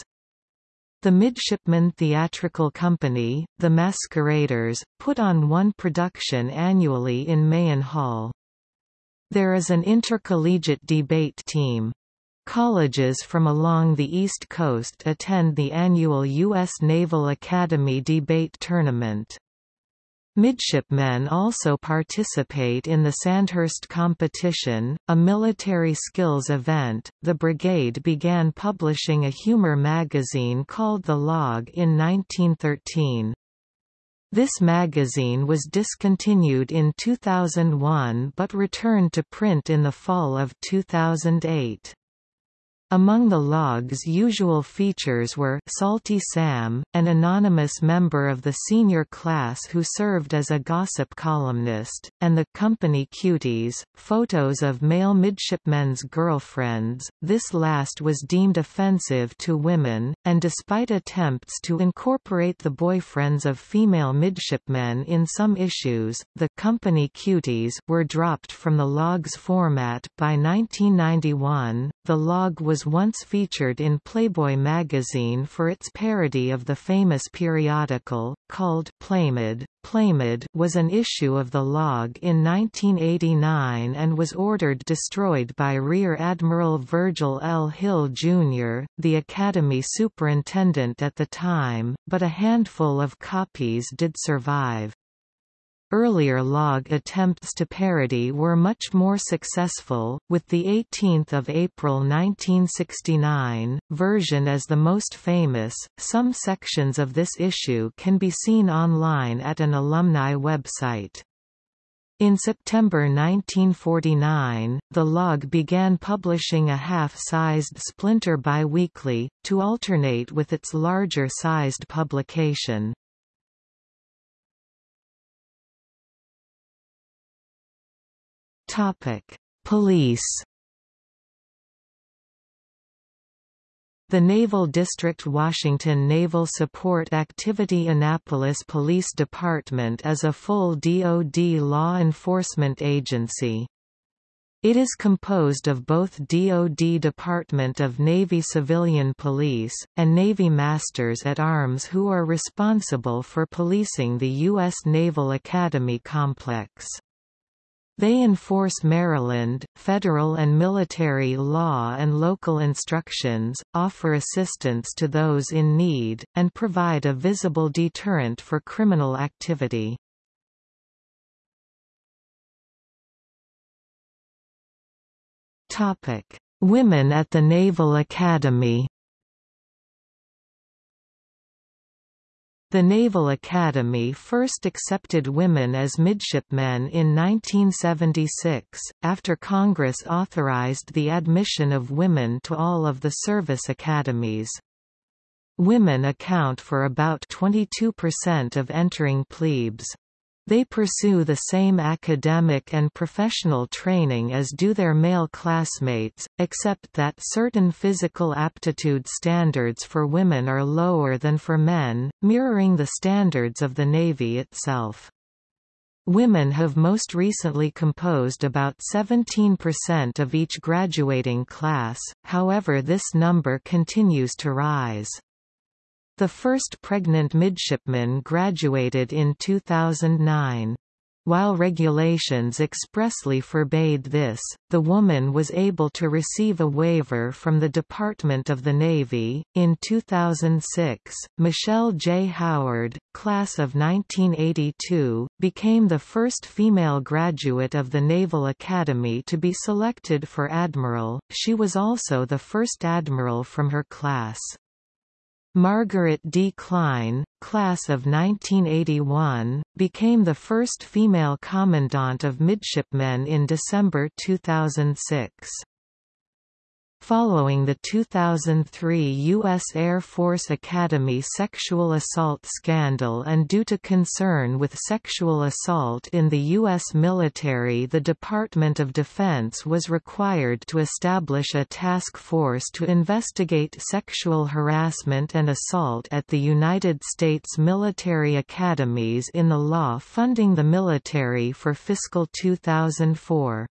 The Midshipman Theatrical Company, The Masqueraders, put on one production annually in Mahan Hall. There is an intercollegiate debate team. Colleges from along the East Coast attend the annual U.S. Naval Academy Debate Tournament. Midshipmen also participate in the Sandhurst competition, a military skills event. The brigade began publishing a humor magazine called The Log in 1913. This magazine was discontinued in 2001 but returned to print in the fall of 2008. Among the log's usual features were Salty Sam, an anonymous member of the senior class who served as a gossip columnist, and the company cuties, photos of male midshipmen's girlfriends. This last was deemed offensive to women, and despite attempts to incorporate the boyfriends of female midshipmen in some issues, the company cuties were dropped from the log's format by 1991. The log was was once featured in Playboy magazine for its parody of the famous periodical, called Playmid. Playmid was an issue of the log in 1989 and was ordered destroyed by Rear Admiral Virgil L. Hill, Jr., the Academy superintendent at the time, but a handful of copies did survive. Earlier log attempts to parody were much more successful, with the 18th of April 1969 version as the most famous. Some sections of this issue can be seen online at an alumni website. In September 1949, the log began publishing a half-sized splinter biweekly, to alternate with its larger-sized publication. Topic: Police. The Naval District Washington Naval Support Activity Annapolis Police Department is a full DoD law enforcement agency. It is composed of both DoD Department of Navy Civilian Police, and Navy Masters at Arms who are responsible for policing the U.S. Naval Academy complex. They enforce Maryland, federal and military law and local instructions, offer assistance to those in need, and provide a visible deterrent for criminal activity. Women at the Naval Academy The Naval Academy first accepted women as midshipmen in 1976, after Congress authorized the admission of women to all of the service academies. Women account for about 22% of entering plebes. They pursue the same academic and professional training as do their male classmates, except that certain physical aptitude standards for women are lower than for men, mirroring the standards of the Navy itself. Women have most recently composed about 17% of each graduating class, however this number continues to rise. The first pregnant midshipman graduated in 2009. While regulations expressly forbade this, the woman was able to receive a waiver from the Department of the Navy. In 2006, Michelle J. Howard, class of 1982, became the first female graduate of the Naval Academy to be selected for admiral. She was also the first admiral from her class. Margaret D. Klein, class of 1981, became the first female commandant of midshipmen in December 2006. Following the 2003 U.S. Air Force Academy sexual assault scandal and due to concern with sexual assault in the U.S. military the Department of Defense was required to establish a task force to investigate sexual harassment and assault at the United States military academies in the law funding the military for fiscal 2004.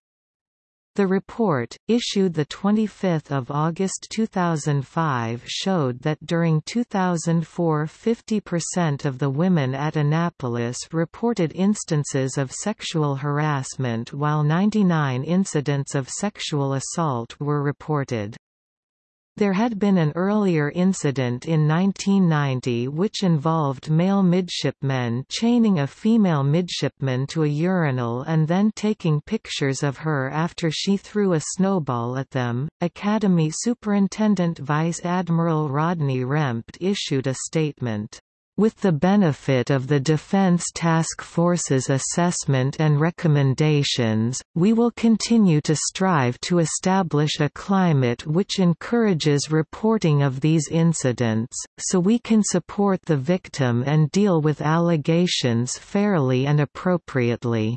The report, issued 25 August 2005 showed that during 2004 50% of the women at Annapolis reported instances of sexual harassment while 99 incidents of sexual assault were reported. There had been an earlier incident in 1990 which involved male midshipmen chaining a female midshipman to a urinal and then taking pictures of her after she threw a snowball at them. Academy Superintendent Vice Admiral Rodney Rempt issued a statement. With the benefit of the Defense Task Force's assessment and recommendations, we will continue to strive to establish a climate which encourages reporting of these incidents, so we can support the victim and deal with allegations fairly and appropriately.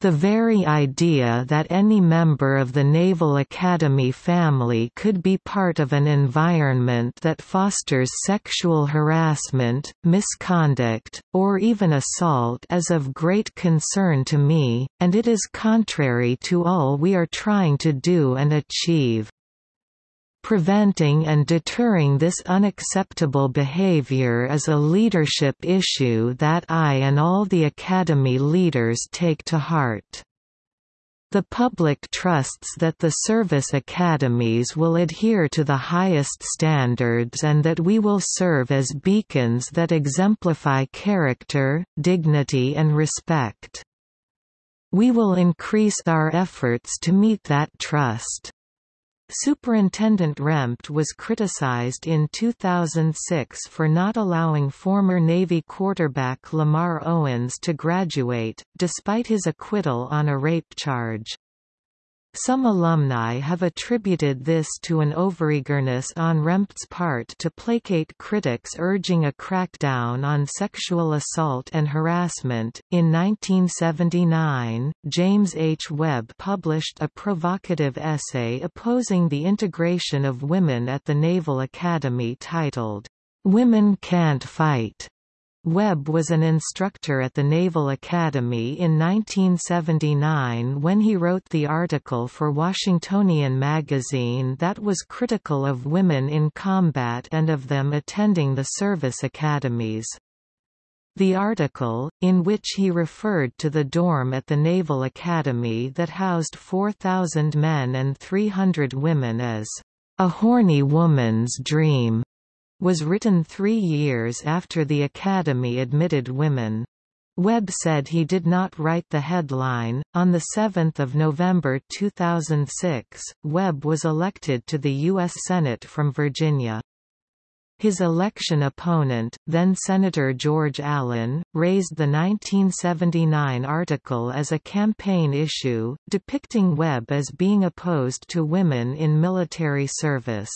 The very idea that any member of the Naval Academy family could be part of an environment that fosters sexual harassment, misconduct, or even assault is of great concern to me, and it is contrary to all we are trying to do and achieve. Preventing and deterring this unacceptable behavior is a leadership issue that I and all the Academy leaders take to heart. The public trusts that the service academies will adhere to the highest standards and that we will serve as beacons that exemplify character, dignity and respect. We will increase our efforts to meet that trust. Superintendent Rempt was criticized in 2006 for not allowing former Navy quarterback Lamar Owens to graduate, despite his acquittal on a rape charge. Some alumni have attributed this to an overeagerness on Rempt's part to placate critics urging a crackdown on sexual assault and harassment. In 1979, James H. Webb published a provocative essay opposing the integration of women at the Naval Academy titled, Women Can't Fight. Webb was an instructor at the Naval Academy in 1979 when he wrote the article for Washingtonian magazine that was critical of women in combat and of them attending the service academies. The article, in which he referred to the dorm at the Naval Academy that housed 4,000 men and 300 women as a horny woman's dream, was written three years after the Academy admitted women. Webb said he did not write the headline. On 7 November 2006, Webb was elected to the U.S. Senate from Virginia. His election opponent, then Senator George Allen, raised the 1979 article as a campaign issue, depicting Webb as being opposed to women in military service.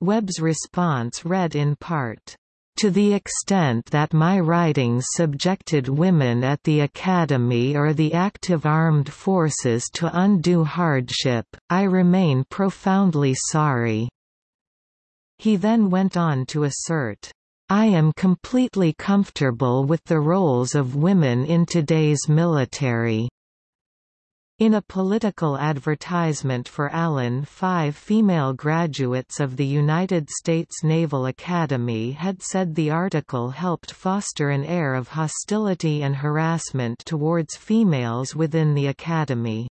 Webb's response read in part, to the extent that my writings subjected women at the Academy or the active armed forces to undue hardship, I remain profoundly sorry." He then went on to assert, I am completely comfortable with the roles of women in today's military. In a political advertisement for Allen five female graduates of the United States Naval Academy had said the article helped foster an air of hostility and harassment towards females within the Academy.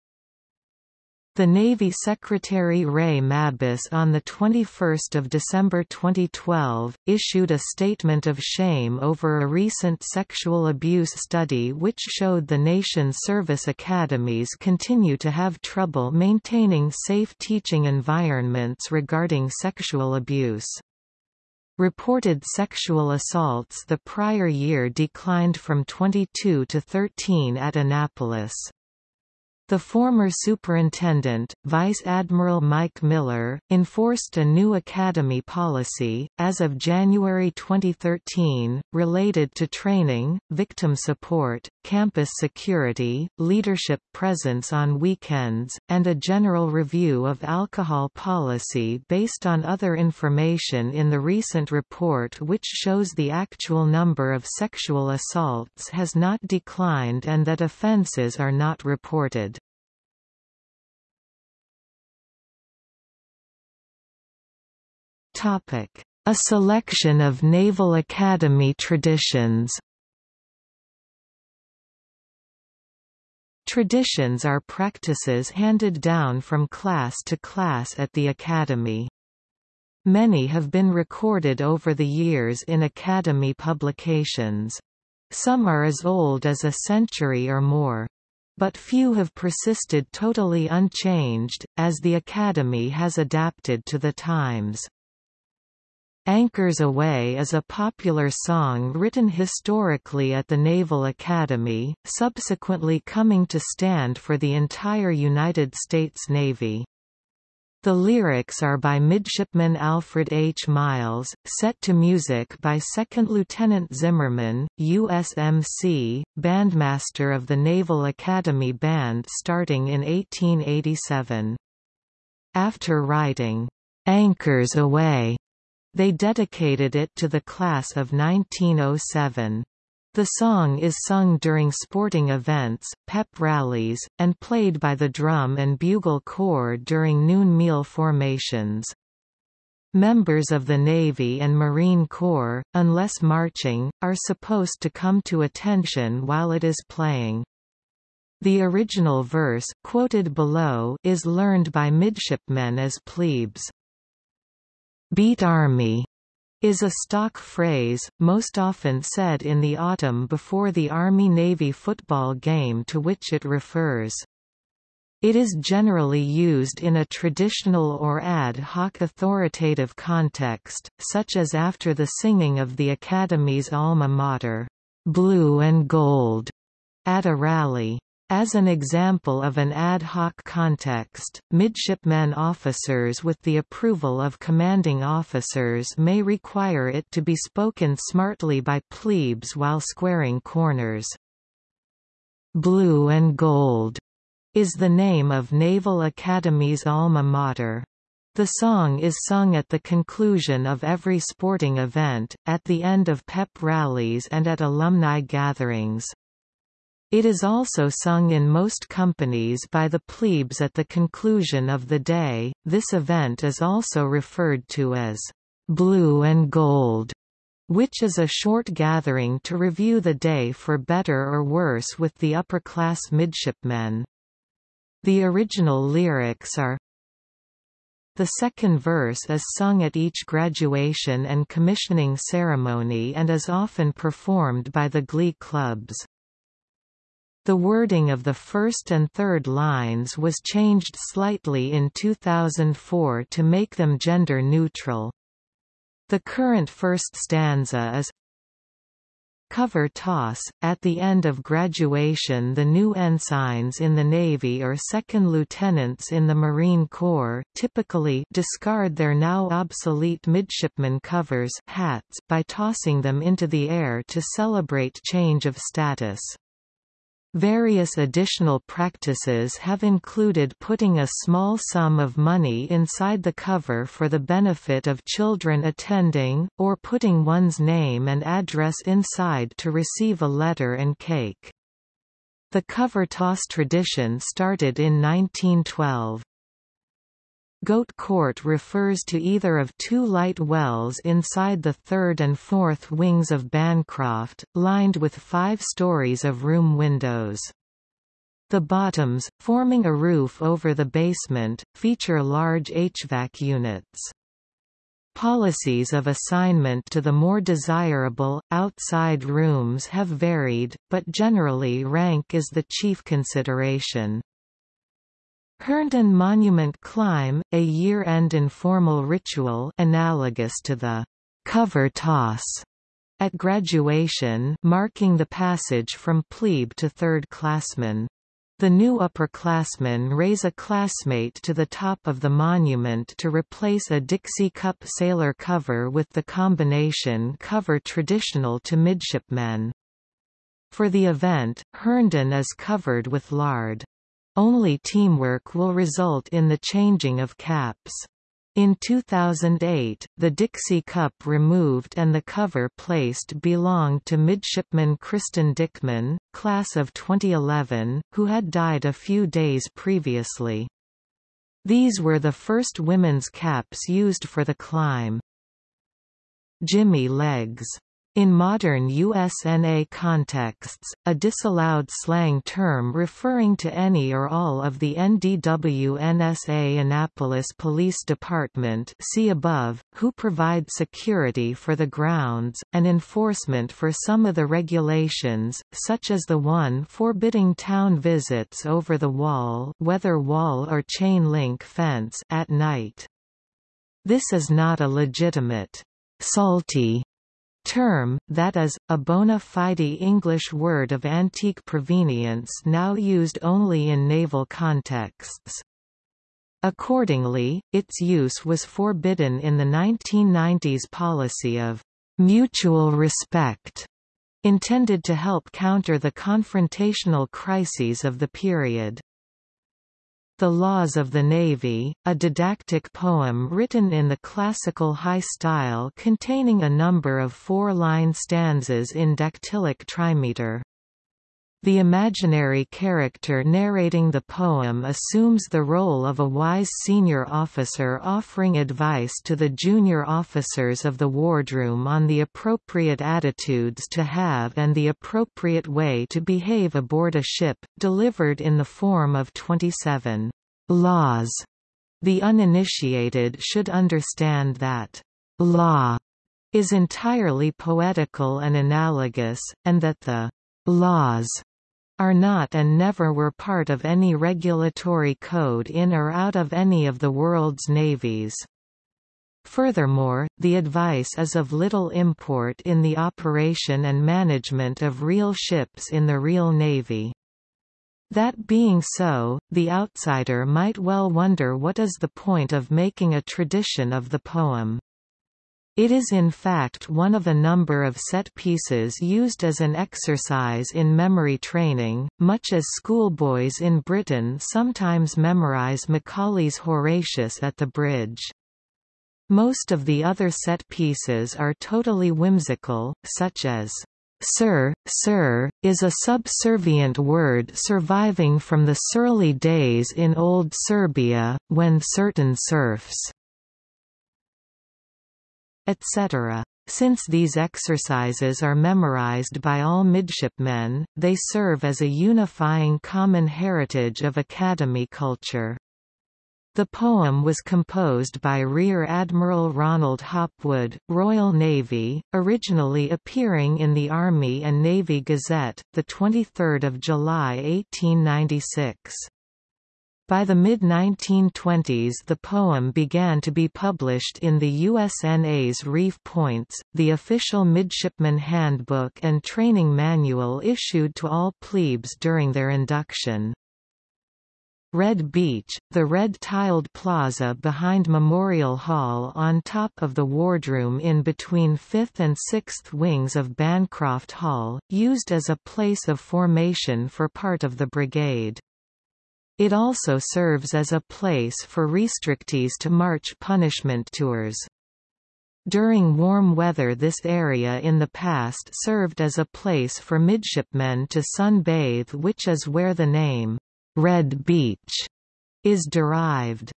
The Navy Secretary Ray Mabus on 21 December 2012, issued a statement of shame over a recent sexual abuse study which showed the nation's service academies continue to have trouble maintaining safe teaching environments regarding sexual abuse. Reported sexual assaults the prior year declined from 22 to 13 at Annapolis. The former superintendent, Vice Admiral Mike Miller, enforced a new academy policy, as of January 2013, related to training, victim support, campus security, leadership presence on weekends, and a general review of alcohol policy based on other information in the recent report which shows the actual number of sexual assaults has not declined and that offences are not reported. A selection of Naval Academy traditions Traditions are practices handed down from class to class at the Academy. Many have been recorded over the years in Academy publications. Some are as old as a century or more. But few have persisted totally unchanged, as the Academy has adapted to the times. Anchors Aweigh is a popular song written historically at the Naval Academy, subsequently coming to stand for the entire United States Navy. The lyrics are by Midshipman Alfred H. Miles, set to music by Second Lieutenant Zimmerman, USMC, bandmaster of the Naval Academy Band starting in 1887. After writing, "'Anchors Aweigh' They dedicated it to the class of 1907. The song is sung during sporting events, pep rallies, and played by the drum and bugle corps during noon meal formations. Members of the Navy and Marine Corps, unless marching, are supposed to come to attention while it is playing. The original verse, quoted below, is learned by midshipmen as plebes. Beat Army is a stock phrase, most often said in the autumn before the Army-Navy football game to which it refers. It is generally used in a traditional or ad hoc authoritative context, such as after the singing of the Academy's alma mater, Blue and Gold, at a rally. As an example of an ad hoc context, midshipmen officers with the approval of commanding officers may require it to be spoken smartly by plebes while squaring corners. Blue and Gold is the name of Naval Academy's alma mater. The song is sung at the conclusion of every sporting event, at the end of pep rallies and at alumni gatherings. It is also sung in most companies by the plebes at the conclusion of the day. This event is also referred to as blue and gold, which is a short gathering to review the day for better or worse with the upper-class midshipmen. The original lyrics are the second verse is sung at each graduation and commissioning ceremony and is often performed by the glee clubs. The wording of the first and third lines was changed slightly in 2004 to make them gender neutral. The current first stanza is Cover toss. At the end of graduation the new ensigns in the Navy or second lieutenants in the Marine Corps typically discard their now obsolete midshipman covers hats by tossing them into the air to celebrate change of status. Various additional practices have included putting a small sum of money inside the cover for the benefit of children attending, or putting one's name and address inside to receive a letter and cake. The cover toss tradition started in 1912. Goat Court refers to either of two light wells inside the third and fourth wings of Bancroft, lined with five stories of room windows. The bottoms, forming a roof over the basement, feature large HVAC units. Policies of assignment to the more desirable, outside rooms have varied, but generally rank is the chief consideration. Herndon Monument Climb, a year-end informal ritual analogous to the cover toss at graduation marking the passage from plebe to third classman. The new upperclassmen raise a classmate to the top of the monument to replace a Dixie Cup sailor cover with the combination cover traditional to midshipmen. For the event, Herndon is covered with lard. Only teamwork will result in the changing of caps. In 2008, the Dixie Cup removed and the cover placed belonged to midshipman Kristen Dickman, class of 2011, who had died a few days previously. These were the first women's caps used for the climb. Jimmy Legs in modern USNA contexts, a disallowed slang term referring to any or all of the NDW-NSA Annapolis Police Department see above, who provide security for the grounds, and enforcement for some of the regulations, such as the one forbidding town visits over the wall whether wall or chain-link fence at night. This is not a legitimate salty term, that is, a bona fide English word of antique provenience now used only in naval contexts. Accordingly, its use was forbidden in the 1990s policy of mutual respect, intended to help counter the confrontational crises of the period. The Laws of the Navy, a didactic poem written in the classical high style containing a number of four-line stanzas in dactylic trimeter. The imaginary character narrating the poem assumes the role of a wise senior officer offering advice to the junior officers of the wardroom on the appropriate attitudes to have and the appropriate way to behave aboard a ship, delivered in the form of 27 laws. The uninitiated should understand that law is entirely poetical and analogous, and that the laws are not and never were part of any regulatory code in or out of any of the world's navies. Furthermore, the advice is of little import in the operation and management of real ships in the real navy. That being so, the outsider might well wonder what is the point of making a tradition of the poem. It is in fact one of a number of set pieces used as an exercise in memory training, much as schoolboys in Britain sometimes memorize Macaulay's Horatius at the Bridge. Most of the other set pieces are totally whimsical, such as Sir, sir, is a subservient word surviving from the surly days in old Serbia, when certain serfs etc. Since these exercises are memorized by all midshipmen, they serve as a unifying common heritage of academy culture. The poem was composed by Rear Admiral Ronald Hopwood, Royal Navy, originally appearing in the Army and Navy Gazette, 23 July 1896. By the mid-1920s the poem began to be published in the USNA's Reef Points, the official midshipman handbook and training manual issued to all plebes during their induction. Red Beach, the red-tiled plaza behind Memorial Hall on top of the wardroom in between 5th and 6th wings of Bancroft Hall, used as a place of formation for part of the brigade. It also serves as a place for restrictees to march punishment tours. During warm weather this area in the past served as a place for midshipmen to sunbathe which is where the name, Red Beach, is derived.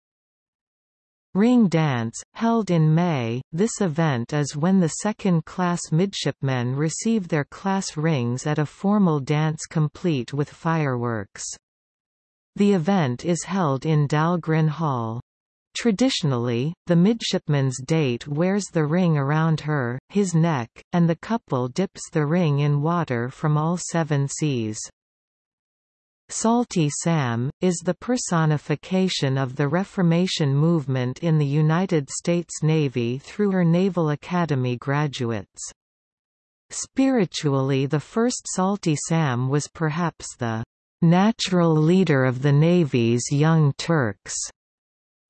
Ring Dance, held in May, this event is when the second-class midshipmen receive their class rings at a formal dance complete with fireworks. The event is held in Dahlgren Hall. Traditionally, the midshipman's date wears the ring around her, his neck, and the couple dips the ring in water from all seven seas. Salty Sam, is the personification of the Reformation movement in the United States Navy through her Naval Academy graduates. Spiritually the first Salty Sam was perhaps the natural leader of the Navy's Young Turks.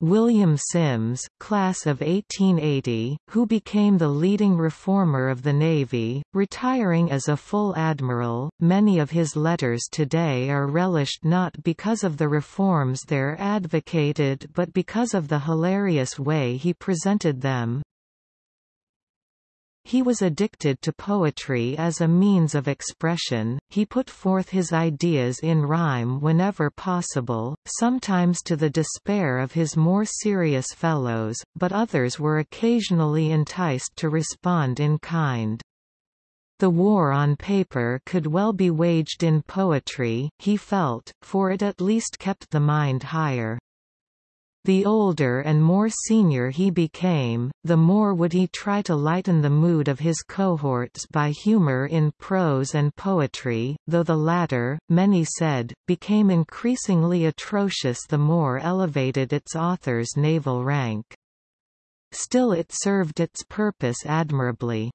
William Sims, class of 1880, who became the leading reformer of the Navy, retiring as a full admiral. Many of his letters today are relished not because of the reforms there advocated but because of the hilarious way he presented them. He was addicted to poetry as a means of expression, he put forth his ideas in rhyme whenever possible, sometimes to the despair of his more serious fellows, but others were occasionally enticed to respond in kind. The war on paper could well be waged in poetry, he felt, for it at least kept the mind higher. The older and more senior he became, the more would he try to lighten the mood of his cohorts by humor in prose and poetry, though the latter, many said, became increasingly atrocious the more elevated its author's naval rank. Still it served its purpose admirably.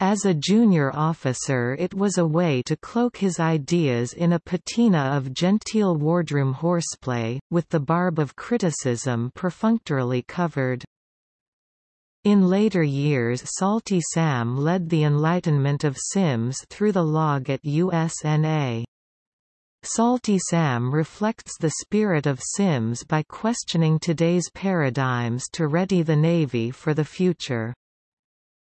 As a junior officer it was a way to cloak his ideas in a patina of genteel wardroom horseplay, with the barb of criticism perfunctorily covered. In later years Salty Sam led the enlightenment of Sims through the log at USNA. Salty Sam reflects the spirit of Sims by questioning today's paradigms to ready the Navy for the future.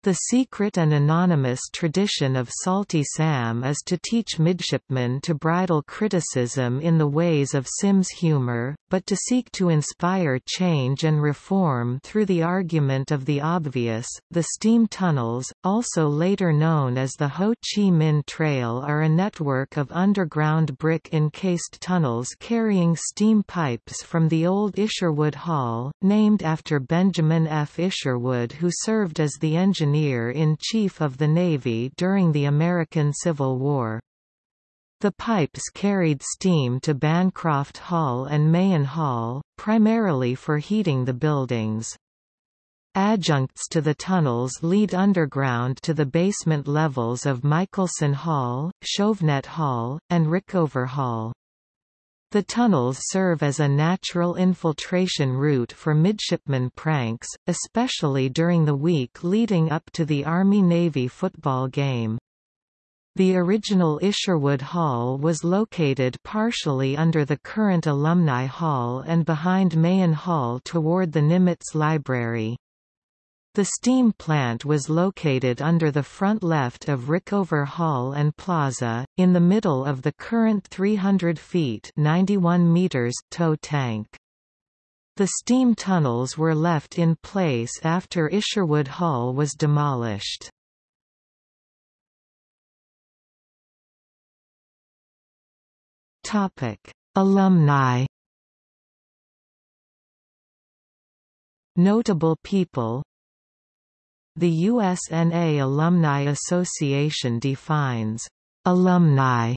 The secret and anonymous tradition of Salty Sam is to teach midshipmen to bridle criticism in the ways of Sims humor, but to seek to inspire change and reform through the argument of the obvious. The steam tunnels, also later known as the Ho Chi Minh Trail, are a network of underground brick encased tunnels carrying steam pipes from the old Isherwood Hall, named after Benjamin F. Isherwood, who served as the engineer-in-chief of the Navy during the American Civil War. The pipes carried steam to Bancroft Hall and Mahan Hall, primarily for heating the buildings. Adjuncts to the tunnels lead underground to the basement levels of Michelson Hall, Chauvenet Hall, and Rickover Hall. The tunnels serve as a natural infiltration route for midshipman pranks, especially during the week leading up to the Army-Navy football game. The original Isherwood Hall was located partially under the current Alumni Hall and behind Mahan Hall toward the Nimitz Library. The steam plant was located under the front left of Rickover Hall and Plaza, in the middle of the current 300 feet 91 meters tow tank. The steam tunnels were left in place after Isherwood Hall was demolished. Alumni. Notable people The USNA Alumni Association defines alumni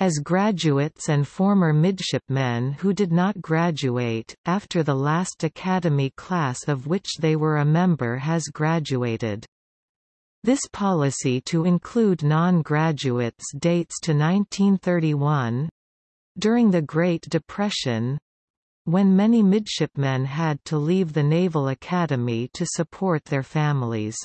as graduates and former midshipmen who did not graduate, after the last academy class of which they were a member has graduated. This policy to include non-graduates dates to 1931, during the Great Depression, when many midshipmen had to leave the Naval Academy to support their families.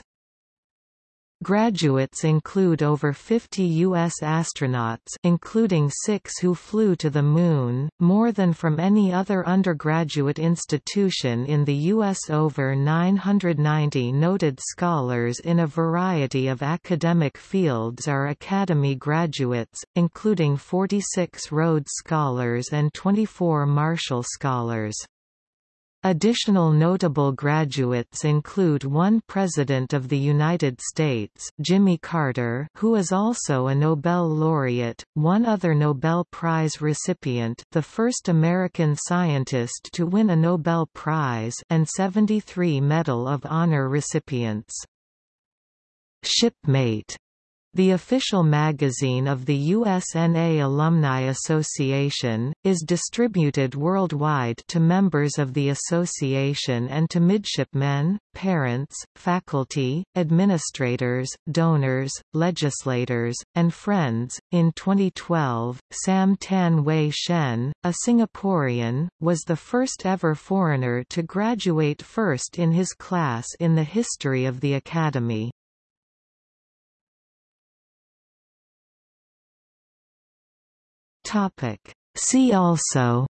Graduates include over 50 U.S. astronauts including six who flew to the Moon, more than from any other undergraduate institution in the U.S. Over 990 noted scholars in a variety of academic fields are Academy graduates, including 46 Rhodes Scholars and 24 Marshall Scholars. Additional notable graduates include one President of the United States Jimmy Carter who is also a Nobel laureate, one other Nobel Prize recipient the first American scientist to win a Nobel Prize and 73 Medal of Honor recipients. Shipmate The official magazine of the USNA Alumni Association, is distributed worldwide to members of the association and to midshipmen, parents, faculty, administrators, donors, legislators, and friends. In 2012, Sam Tan Wei Shen, a Singaporean, was the first ever foreigner to graduate first in his class in the history of the Academy. Topic. See also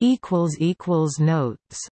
equals equals notes